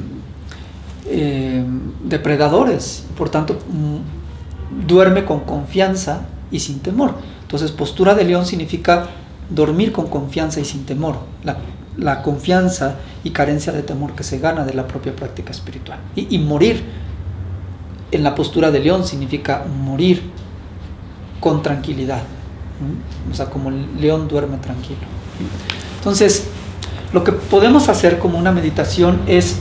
eh, depredadores, por tanto mm, duerme con confianza y sin temor. Entonces postura de león significa dormir con confianza y sin temor, la, confianza y carencia de temor que se gana de la propia práctica espiritual. Y, y morir en la postura de león significa morir con tranquilidad, o sea, como el león duerme tranquilo. Entonces, lo que podemos hacer como una meditación es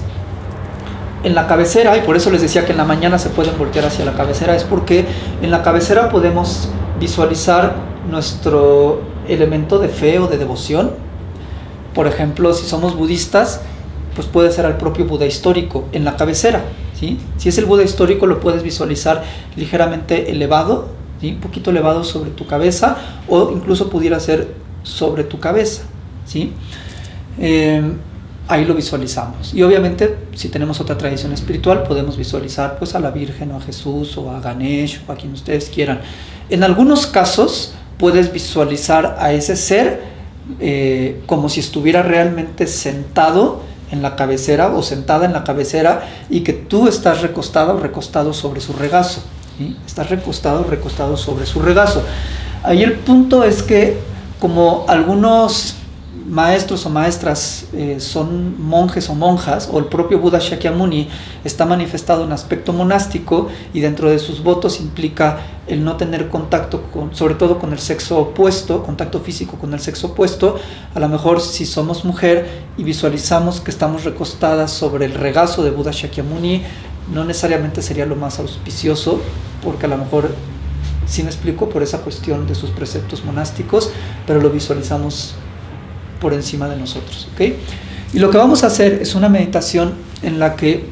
en la cabecera, y por eso les decía que en la mañana se pueden voltear hacia la cabecera, es porque en la cabecera podemos visualizar nuestro elemento de fe o de devoción. Por ejemplo, si somos budistas, pues puede ser al propio Buda histórico en la cabecera. ¿sí? Si es el Buda histórico, lo puedes visualizar ligeramente elevado, ¿sí? un poquito elevado sobre tu cabeza, o incluso pudiera ser sobre tu cabeza. ¿sí? Eh, ahí lo visualizamos. Y obviamente, si tenemos otra tradición espiritual, podemos visualizar pues a la Virgen o a Jesús o a Ganesh o a quien ustedes quieran. En algunos casos puedes visualizar a ese ser eh, como si estuviera realmente sentado en la cabecera o sentada en la cabecera y que tú estás recostado o recostado sobre su regazo. Estás recostado o recostado sobre su regazo. Ahí el punto es que como algunos maestros o maestras eh, son monjes o monjas, o el propio Buda Shakyamuni está manifestado en aspecto monástico y dentro de sus votos implica el no tener contacto, con, sobre todo con el sexo opuesto, contacto físico con el sexo opuesto, a lo mejor si somos mujer y visualizamos que estamos recostadas sobre el regazo de Buda Shakyamuni, no necesariamente sería lo más auspicioso, porque a lo mejor si me explico por esa cuestión de sus preceptos monásticos, pero lo visualizamos por encima de nosotros. ¿ok? Y lo que vamos a hacer es una meditación en la que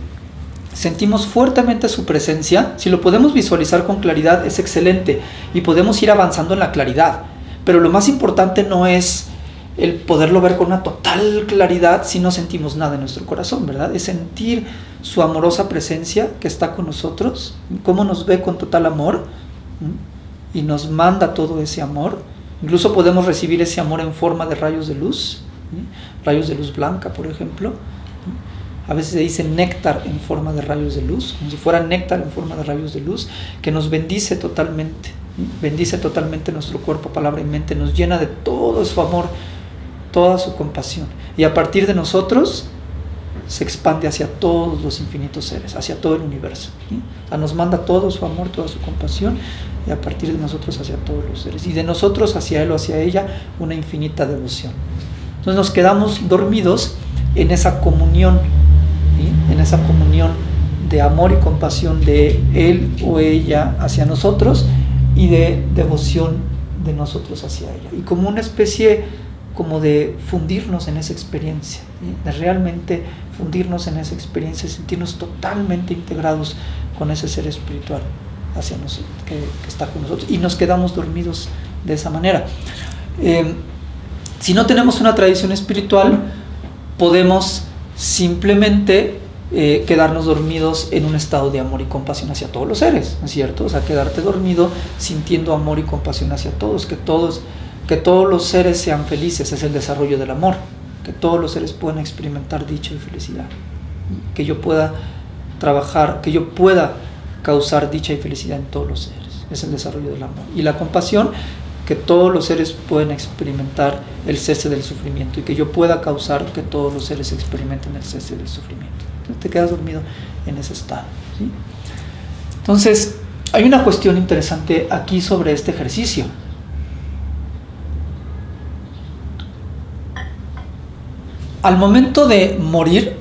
sentimos fuertemente su presencia. Si lo podemos visualizar con claridad es excelente y podemos ir avanzando en la claridad. Pero lo más importante no es el poderlo ver con una total claridad si no sentimos nada en nuestro corazón, ¿verdad? Es sentir su amorosa presencia que está con nosotros, cómo nos ve con total amor y nos manda todo ese amor Incluso podemos recibir ese amor en forma de rayos de luz, rayos de luz blanca, por ejemplo. A veces se dice néctar en forma de rayos de luz, como si fuera néctar en forma de rayos de luz, que nos bendice totalmente, bendice totalmente nuestro cuerpo, palabra y mente, nos llena de todo su amor, toda su compasión. Y a partir de nosotros se expande hacia todos los infinitos seres, hacia todo el universo. nos manda todo su amor, toda su compasión y a partir de nosotros hacia todos los seres. Y de nosotros hacia Él o hacia ella una infinita devoción. Entonces nos quedamos dormidos en esa comunión, en esa comunión de amor y compasión de Él o ella hacia nosotros y de devoción de nosotros hacia ella. Y como una especie como de fundirnos en esa experiencia, de realmente fundirnos en esa experiencia, sentirnos totalmente integrados con ese ser espiritual hacia nosotros, que, está con nosotros y nos quedamos dormidos de esa manera. Eh, si no tenemos una tradición espiritual, podemos simplemente eh, quedarnos dormidos en un estado de amor y compasión hacia todos los seres, ¿no es cierto? O sea, quedarte dormido sintiendo amor y compasión hacia todos, que todos, que todos los seres sean felices, es el desarrollo del amor, que todos los seres puedan experimentar dicha y felicidad, que yo pueda trabajar, que yo pueda causar dicha y felicidad en todos los seres. Es el desarrollo del amor. Y la compasión, que todos los seres pueden experimentar el cese del sufrimiento y que yo pueda causar que todos los seres experimenten el cese del sufrimiento. Entonces te quedas dormido en ese estado. Entonces, hay una cuestión interesante aquí sobre este ejercicio. Al momento de morir,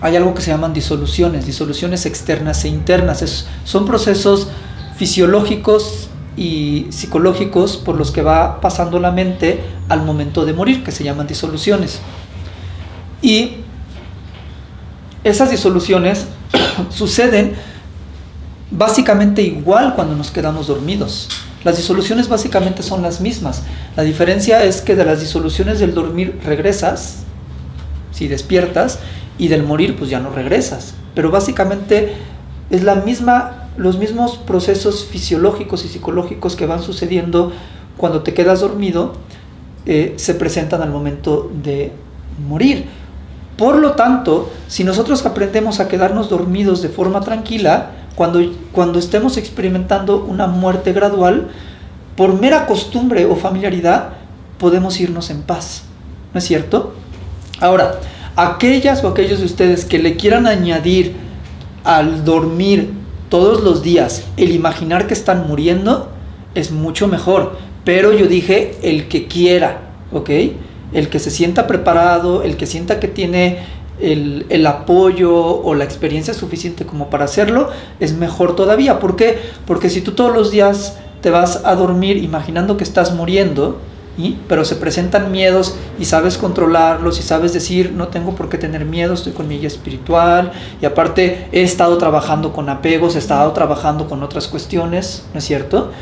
hay algo que se llaman disoluciones, disoluciones externas e internas. son procesos fisiológicos y psicológicos por los que va pasando la mente al momento de morir, que se llaman disoluciones. Y esas disoluciones <coughs> suceden básicamente igual cuando nos quedamos dormidos. Las disoluciones básicamente son las mismas. La diferencia es que de las disoluciones del dormir regresas, si despiertas, y del morir pues ya no regresas. Pero básicamente es la misma, los mismos procesos fisiológicos y psicológicos que van sucediendo cuando te quedas dormido, eh, se presentan al momento de morir. Por lo tanto, si nosotros aprendemos a quedarnos dormidos de forma tranquila, cuando, cuando estemos experimentando una muerte gradual, por mera costumbre o familiaridad, podemos irnos en paz. ¿No es cierto? Ahora, aquellas o aquellos de ustedes que le quieran añadir al dormir todos los días el imaginar que están muriendo, es mucho mejor. Pero yo dije el que quiera, ¿ok? El que se sienta preparado, el que sienta que tiene el, el, apoyo o la experiencia suficiente como para hacerlo, es mejor todavía. ¿Por qué? Porque si tú todos los días te vas a dormir imaginando que estás muriendo, pero se presentan miedos y sabes controlarlos y sabes decir, no tengo por qué tener miedo, estoy con mi guía espiritual y aparte he estado trabajando con apegos, he estado trabajando con otras cuestiones, ¿no es cierto?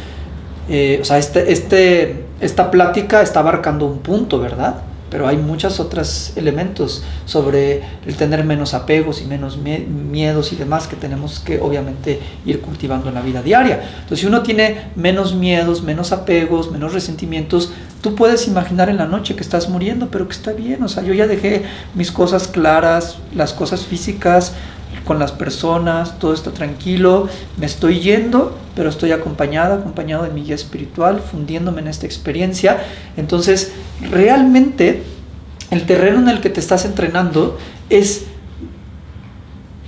Eh, o sea, este, este, esta plática está abarcando un punto, ¿verdad? pero hay muchos otros elementos sobre el tener menos apegos y menos miedos y demás que tenemos que obviamente ir cultivando en la vida diaria. Entonces, si uno tiene menos miedos, menos apegos, menos resentimientos, tú puedes imaginar en la noche que estás muriendo, pero que está bien, o sea, yo ya dejé mis cosas claras, las cosas físicas, con las personas, todo está tranquilo, me estoy yendo, pero estoy acompañada, acompañado de mi guía espiritual, fundiéndome en esta experiencia. Entonces, realmente el terreno en el que te estás entrenando es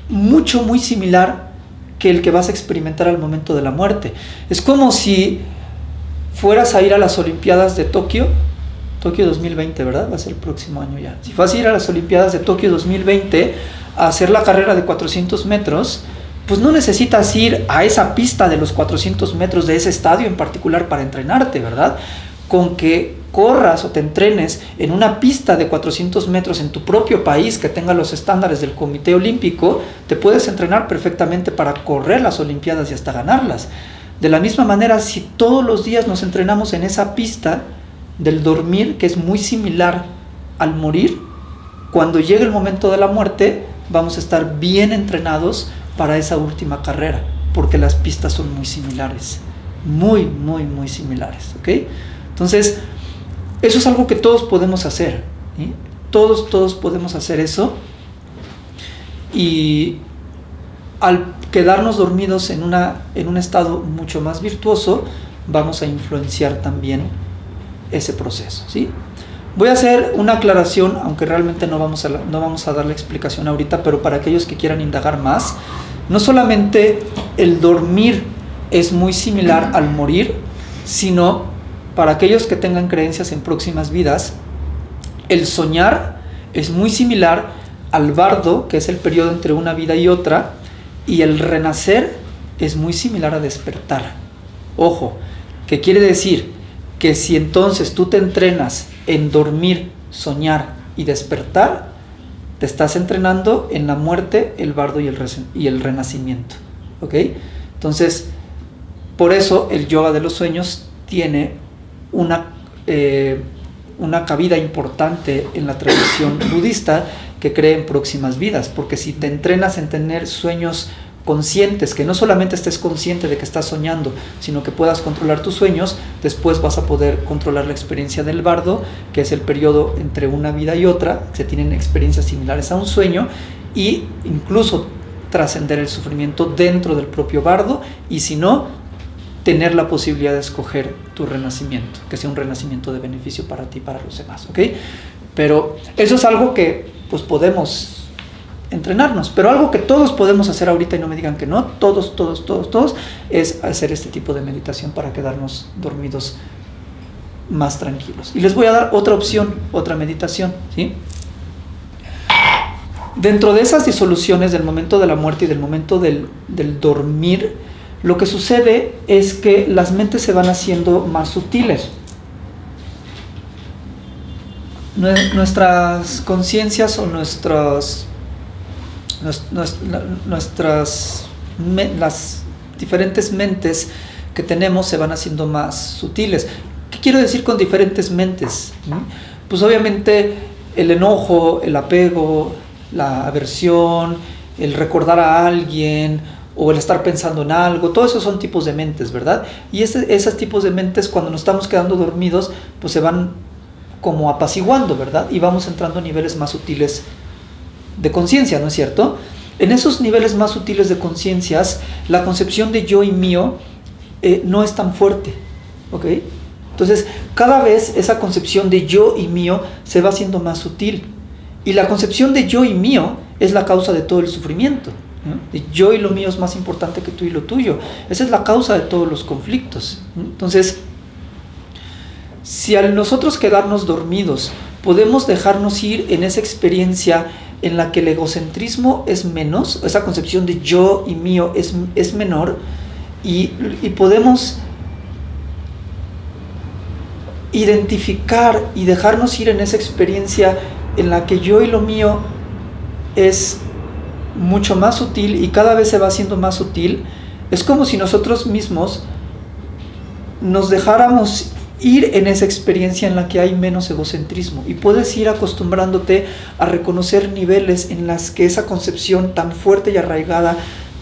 mucho, muy similar que el que vas a experimentar al momento de la muerte. Es como si fueras a ir a las Olimpiadas de Tokio, Tokio 2020, ¿verdad? Va a ser el próximo año ya. Si vas a ir a las Olimpiadas de Tokio 2020, a hacer la carrera de 400 metros, pues no necesitas ir a esa pista de los 400 metros de ese estadio en particular para entrenarte, ¿verdad? Con que corras o te entrenes en una pista de 400 metros en tu propio país que tenga los estándares del Comité Olímpico, te puedes entrenar perfectamente para correr las Olimpiadas y hasta ganarlas. De la misma manera, si todos los días nos entrenamos en esa pista del dormir, que es muy similar al morir, cuando llegue el momento de la muerte, vamos a estar bien entrenados para esa última carrera, porque las pistas son muy similares, muy, muy, muy similares, ¿ok? Entonces, eso es algo que todos podemos hacer, todos, todos podemos hacer eso, y al quedarnos dormidos en, una, en un estado mucho más virtuoso, vamos a influenciar también ese proceso, ¿sí? Voy a hacer una aclaración, aunque realmente no vamos, a, no vamos a dar la explicación ahorita, pero para aquellos que quieran indagar más, no solamente el dormir es muy similar al morir, sino para aquellos que tengan creencias en próximas vidas, el soñar es muy similar al bardo, que es el periodo entre una vida y otra, y el renacer es muy similar a despertar. Ojo, ¿qué quiere decir? Que si entonces tú te entrenas en dormir, soñar y despertar, te estás entrenando en la muerte, el bardo y el, y el renacimiento. ¿Ok? Entonces, por eso el yoga de los sueños tiene una, eh, una cabida importante en la tradición budista que cree en próximas vidas, porque si te entrenas en tener sueños conscientes, que no solamente estés consciente de que estás soñando, sino que puedas controlar tus sueños, después vas a poder controlar la experiencia del bardo, que es el periodo entre una vida y otra, se tienen experiencias similares a un sueño, y incluso trascender el sufrimiento dentro del propio bardo, y si no, tener la posibilidad de escoger tu renacimiento, que sea un renacimiento de beneficio para ti y para los demás, ¿ok? Pero eso es algo que pues podemos entrenarnos. Pero algo que todos podemos hacer ahorita y no me digan que no, todos, todos, todos, todos, es hacer este tipo de meditación para quedarnos dormidos más tranquilos. Y les voy a dar otra opción, otra meditación, ¿sí? Dentro de esas disoluciones del momento de la muerte y del momento del, del dormir, lo que sucede es que las mentes se van haciendo más sutiles. Nuestras conciencias o nuestros nuestras las diferentes mentes que tenemos se van haciendo más sutiles. ¿Qué quiero decir con diferentes mentes? Pues obviamente el enojo, el apego, la aversión, el recordar a alguien o el estar pensando en algo, todos esos son tipos de mentes, ¿verdad? Y esos tipos de mentes cuando nos estamos quedando dormidos, pues se van como apaciguando, ¿verdad? Y vamos entrando a niveles más sutiles de conciencia, ¿no es cierto? En esos niveles más sutiles de conciencias, la concepción de yo y mío eh, no es tan fuerte, ¿ok? Entonces, cada vez esa concepción de yo y mío se va haciendo más sutil. Y la concepción de yo y mío es la causa de todo el sufrimiento. Yo y lo mío es más importante que tú y lo tuyo. Esa es la causa de todos los conflictos. Entonces, si al nosotros quedarnos dormidos podemos dejarnos ir en esa experiencia en la que el egocentrismo es menos, esa concepción de yo y mío es, es menor, y, y podemos identificar y dejarnos ir en esa experiencia en la que yo y lo mío es mucho más sutil y cada vez se va haciendo más sutil, es como si nosotros mismos nos dejáramos ir en esa experiencia en la que hay menos egocentrismo y puedes ir acostumbrándote a reconocer niveles en las que esa concepción tan fuerte y arraigada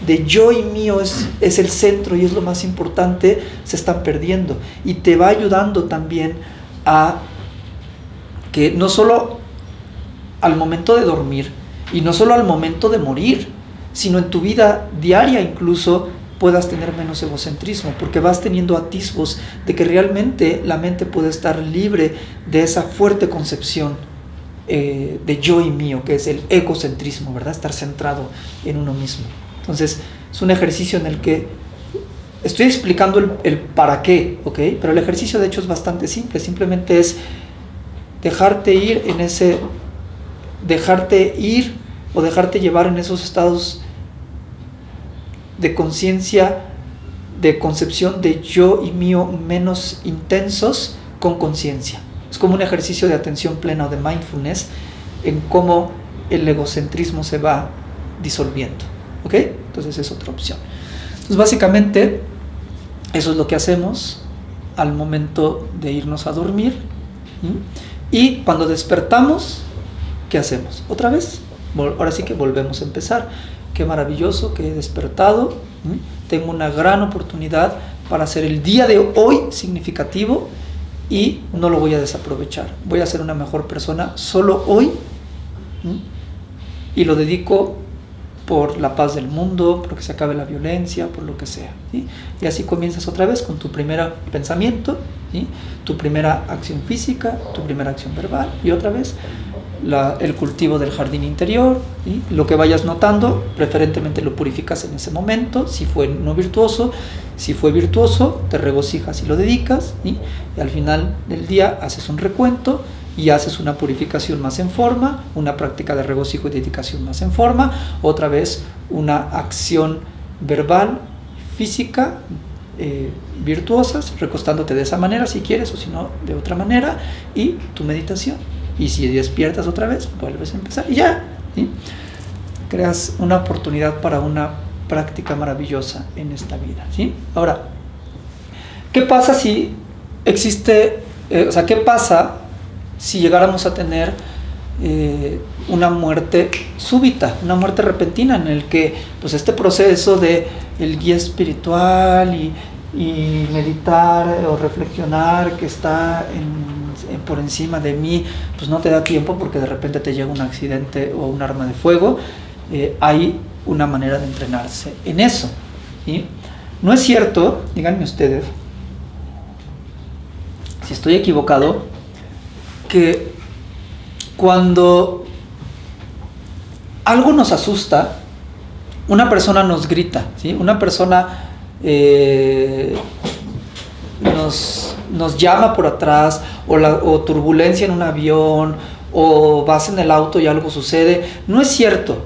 de yo y mío es, es el centro y es lo más importante, se están perdiendo. Y te va ayudando también a que no solo al momento de dormir y no solo al momento de morir, sino en tu vida diaria incluso puedas tener menos egocentrismo, porque vas teniendo atisbos de que realmente la mente puede estar libre de esa fuerte concepción eh, de yo y mío, que es el egocentrismo, ¿verdad? Estar centrado en uno mismo. Entonces, es un ejercicio en el que estoy explicando el, el para qué, ¿ok? Pero el ejercicio de hecho es bastante simple, simplemente es dejarte ir en ese, dejarte ir o dejarte llevar en esos estados de conciencia, de concepción de yo y mío menos intensos con conciencia. Es como un ejercicio de atención plena o de mindfulness en cómo el egocentrismo se va disolviendo. ¿Ok? Entonces es otra opción. Entonces básicamente eso es lo que hacemos al momento de irnos a dormir. Y cuando despertamos, ¿qué hacemos? Otra vez, ahora sí que volvemos a empezar qué maravilloso que he despertado, tengo una gran oportunidad para hacer el día de hoy significativo y no lo voy a desaprovechar. Voy a ser una mejor persona solo hoy y lo dedico por la paz del mundo, por que se acabe la violencia, por lo que sea. Y así comienzas otra vez con tu primer pensamiento, tu primera acción física, tu primera acción verbal y otra vez el cultivo del jardín interior, y lo que vayas notando, preferentemente lo purificas en ese momento, si fue no virtuoso, si fue virtuoso, te regocijas y lo dedicas, y al final del día haces un recuento y haces una purificación más en forma, una práctica de regocijo y dedicación más en forma, otra vez una acción verbal, física, eh, virtuosas, recostándote de esa manera si quieres o si no de otra manera, y tu meditación. Y si despiertas otra vez, vuelves a empezar y ya. Creas una oportunidad para una práctica maravillosa en esta vida. ¿sí? Ahora, ¿qué pasa si existe, eh, o sea, qué pasa si llegáramos a tener eh, una muerte súbita, una muerte repentina en el que pues este proceso de el guía espiritual y, y meditar o reflexionar que está en por encima de mí, pues no te da tiempo porque de repente te llega un accidente o un arma de fuego, eh, hay una manera de entrenarse en eso. No es cierto, díganme ustedes, si estoy equivocado, que cuando algo nos asusta, una persona nos grita, ¿sí? una persona eh, nos, nos llama por atrás, o, turbulencia en un avión, o vas en el auto y algo sucede. No es cierto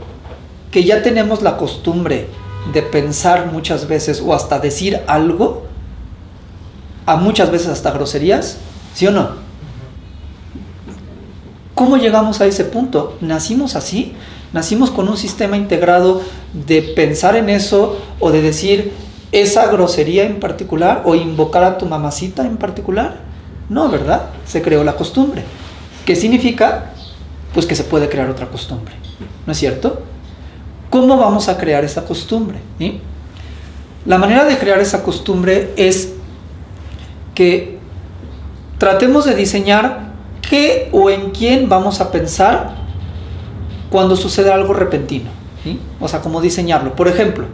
que ya tenemos la costumbre de pensar muchas veces o hasta decir algo, a muchas veces hasta groserías, ¿sí o no? ¿Cómo llegamos a ese punto? ¿Nacimos así? ¿Nacimos con un sistema integrado de pensar en eso o de decir, esa grosería en particular o invocar a tu mamacita en particular. No, ¿verdad? Se creó la costumbre. ¿Qué significa? Pues que se puede crear otra costumbre. ¿No es cierto? ¿Cómo vamos a crear esa costumbre? La manera de crear esa costumbre es que tratemos de diseñar ¿qué o en quién vamos a pensar cuando sucede algo repentino? O sea, cómo diseñarlo. Por ejemplo,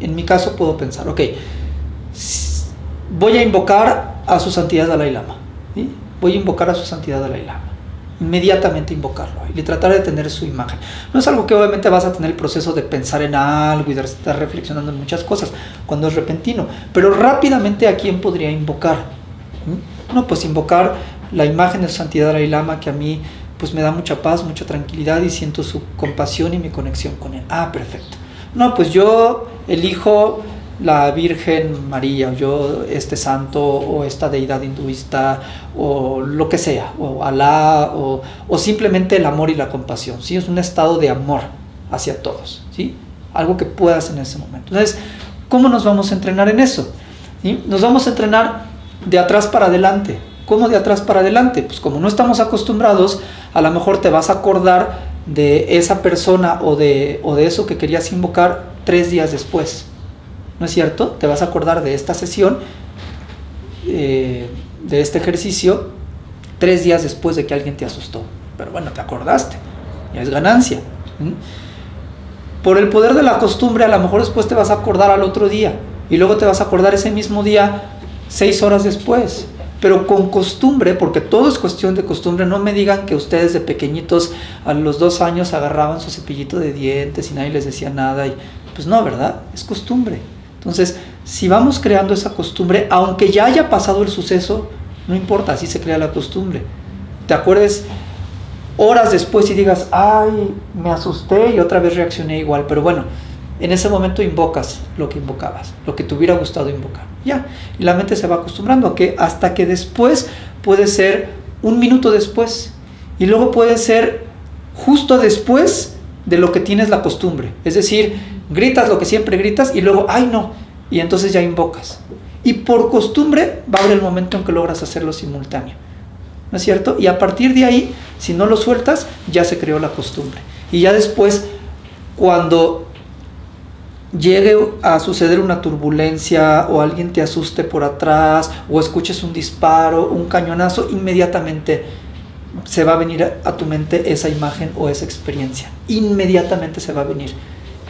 en mi caso puedo pensar, ok, voy a invocar a su santidad Dalai Lama. Voy a invocar a su santidad Dalai Lama. Inmediatamente invocarlo y tratar de tener su imagen. No es algo que obviamente vas a tener el proceso de pensar en algo y de estar reflexionando en muchas cosas cuando es repentino, pero rápidamente a quién podría invocar. No, pues invocar la imagen de su santidad Dalai Lama que a mí pues me da mucha paz, mucha tranquilidad y siento su compasión y mi conexión con él. Ah, perfecto. No, pues yo elijo la Virgen María, o yo este santo, o esta deidad hinduista, o lo que sea, o Alá, o, o, simplemente el amor y la compasión, ¿sí? Es un estado de amor hacia todos, ¿sí? Algo que puedas en ese momento. Entonces, ¿cómo nos vamos a entrenar en eso? Nos vamos a entrenar de atrás para adelante. ¿Cómo de atrás para adelante? Pues como no estamos acostumbrados, a lo mejor te vas a acordar de esa persona o de, o de eso que querías invocar tres días después. ¿no es cierto? Te vas a acordar de esta sesión, eh, de este ejercicio, tres días después de que alguien te asustó. Pero bueno, te acordaste, ya es ganancia. Por el poder de la costumbre, a lo mejor después te vas a acordar al otro día y luego te vas a acordar ese mismo día seis horas después. Pero con costumbre, porque todo es cuestión de costumbre, no me digan que ustedes de pequeñitos a los dos años agarraban su cepillito de dientes y nadie les decía nada. Y, pues no, ¿verdad? Es costumbre. Entonces, si vamos creando esa costumbre, aunque ya haya pasado el suceso, no importa, así se crea la costumbre. Te acuerdes horas después y digas, ay, me asusté y otra vez reaccioné igual, pero bueno, en ese momento invocas lo que invocabas, lo que te hubiera gustado invocar. Ya, y la mente se va acostumbrando a que hasta que después puede ser un minuto después y luego puede ser justo después de lo que tienes la costumbre. Es decir, gritas lo que siempre gritas y luego, ay no, y entonces ya invocas. Y por costumbre va a haber el momento en que logras hacerlo simultáneo. ¿No es cierto? Y a partir de ahí, si no lo sueltas, ya se creó la costumbre. Y ya después, cuando llegue a suceder una turbulencia o alguien te asuste por atrás o escuches un disparo, un cañonazo, inmediatamente se va a venir a tu mente esa imagen o esa experiencia. Inmediatamente se va a venir.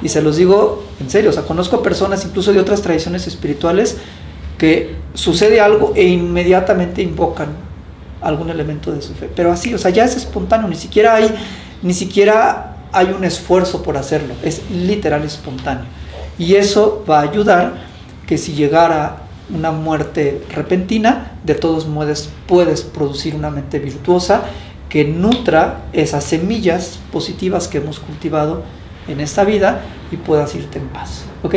Y se los digo en serio, o sea, conozco personas incluso de otras tradiciones espirituales que sucede algo e inmediatamente invocan algún elemento de su fe. Pero así, o sea, ya es espontáneo, ni siquiera hay, ni siquiera hay un esfuerzo por hacerlo, es literal espontáneo. Y eso va a ayudar que si llegara una muerte repentina, de todos modos puedes producir una mente virtuosa que nutra esas semillas positivas que hemos cultivado en esta vida y puedas irte en paz. ¿Ok?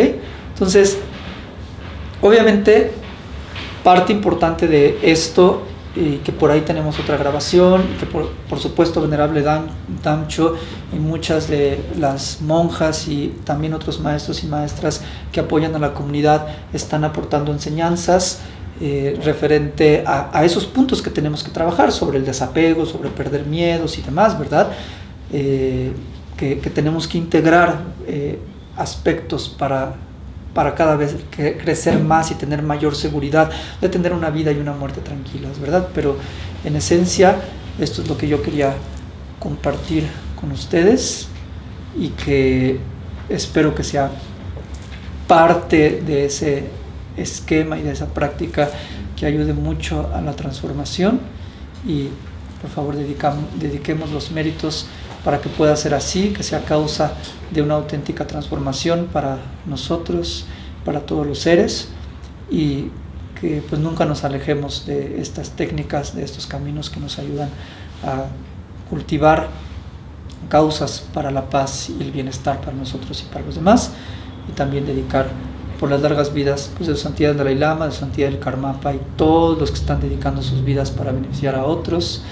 Entonces, obviamente, parte importante de esto, y que por ahí tenemos otra grabación, y que por, por supuesto Venerable Dan, Damcho y muchas de las monjas y también otros maestros y maestras que apoyan a la comunidad están aportando enseñanzas. Eh, referente a, a, esos puntos que tenemos que trabajar sobre el desapego, sobre perder miedos y demás, ¿verdad? Eh, que, tenemos que integrar eh, aspectos para, para cada vez crecer más y tener mayor seguridad de tener una vida y una muerte tranquilas, ¿verdad? Pero en esencia, esto es lo que yo quería compartir con ustedes y que espero que sea parte de ese esquema y de esa práctica que ayude mucho a la transformación y por favor dediquemos los méritos para que pueda ser así, que sea causa de una auténtica transformación para nosotros, para todos los seres y que pues nunca nos alejemos de estas técnicas, de estos caminos que nos ayudan a cultivar causas para la paz y el bienestar para nosotros y para los demás y también dedicar por las largas vidas pues, de Santidad del Dalai Lama, de Santidad del Karmapa y todos los que están dedicando sus vidas para beneficiar a otros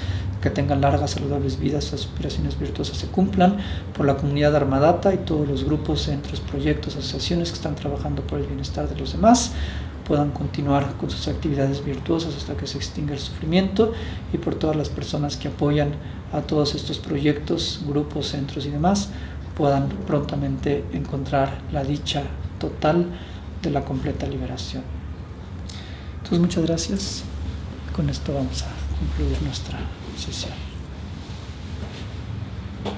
que tengan largas, saludables vidas, aspiraciones virtuosas se cumplan, por la comunidad Armadata y todos los grupos, centros, proyectos, asociaciones que están trabajando por el bienestar de los demás, puedan continuar con sus actividades virtuosas hasta que se extinga el sufrimiento y por todas las personas que apoyan a todos estos proyectos, grupos, centros y demás, puedan prontamente encontrar la dicha total de la completa liberación. Entonces muchas gracias. Con esto vamos a concluir nuestra sesión.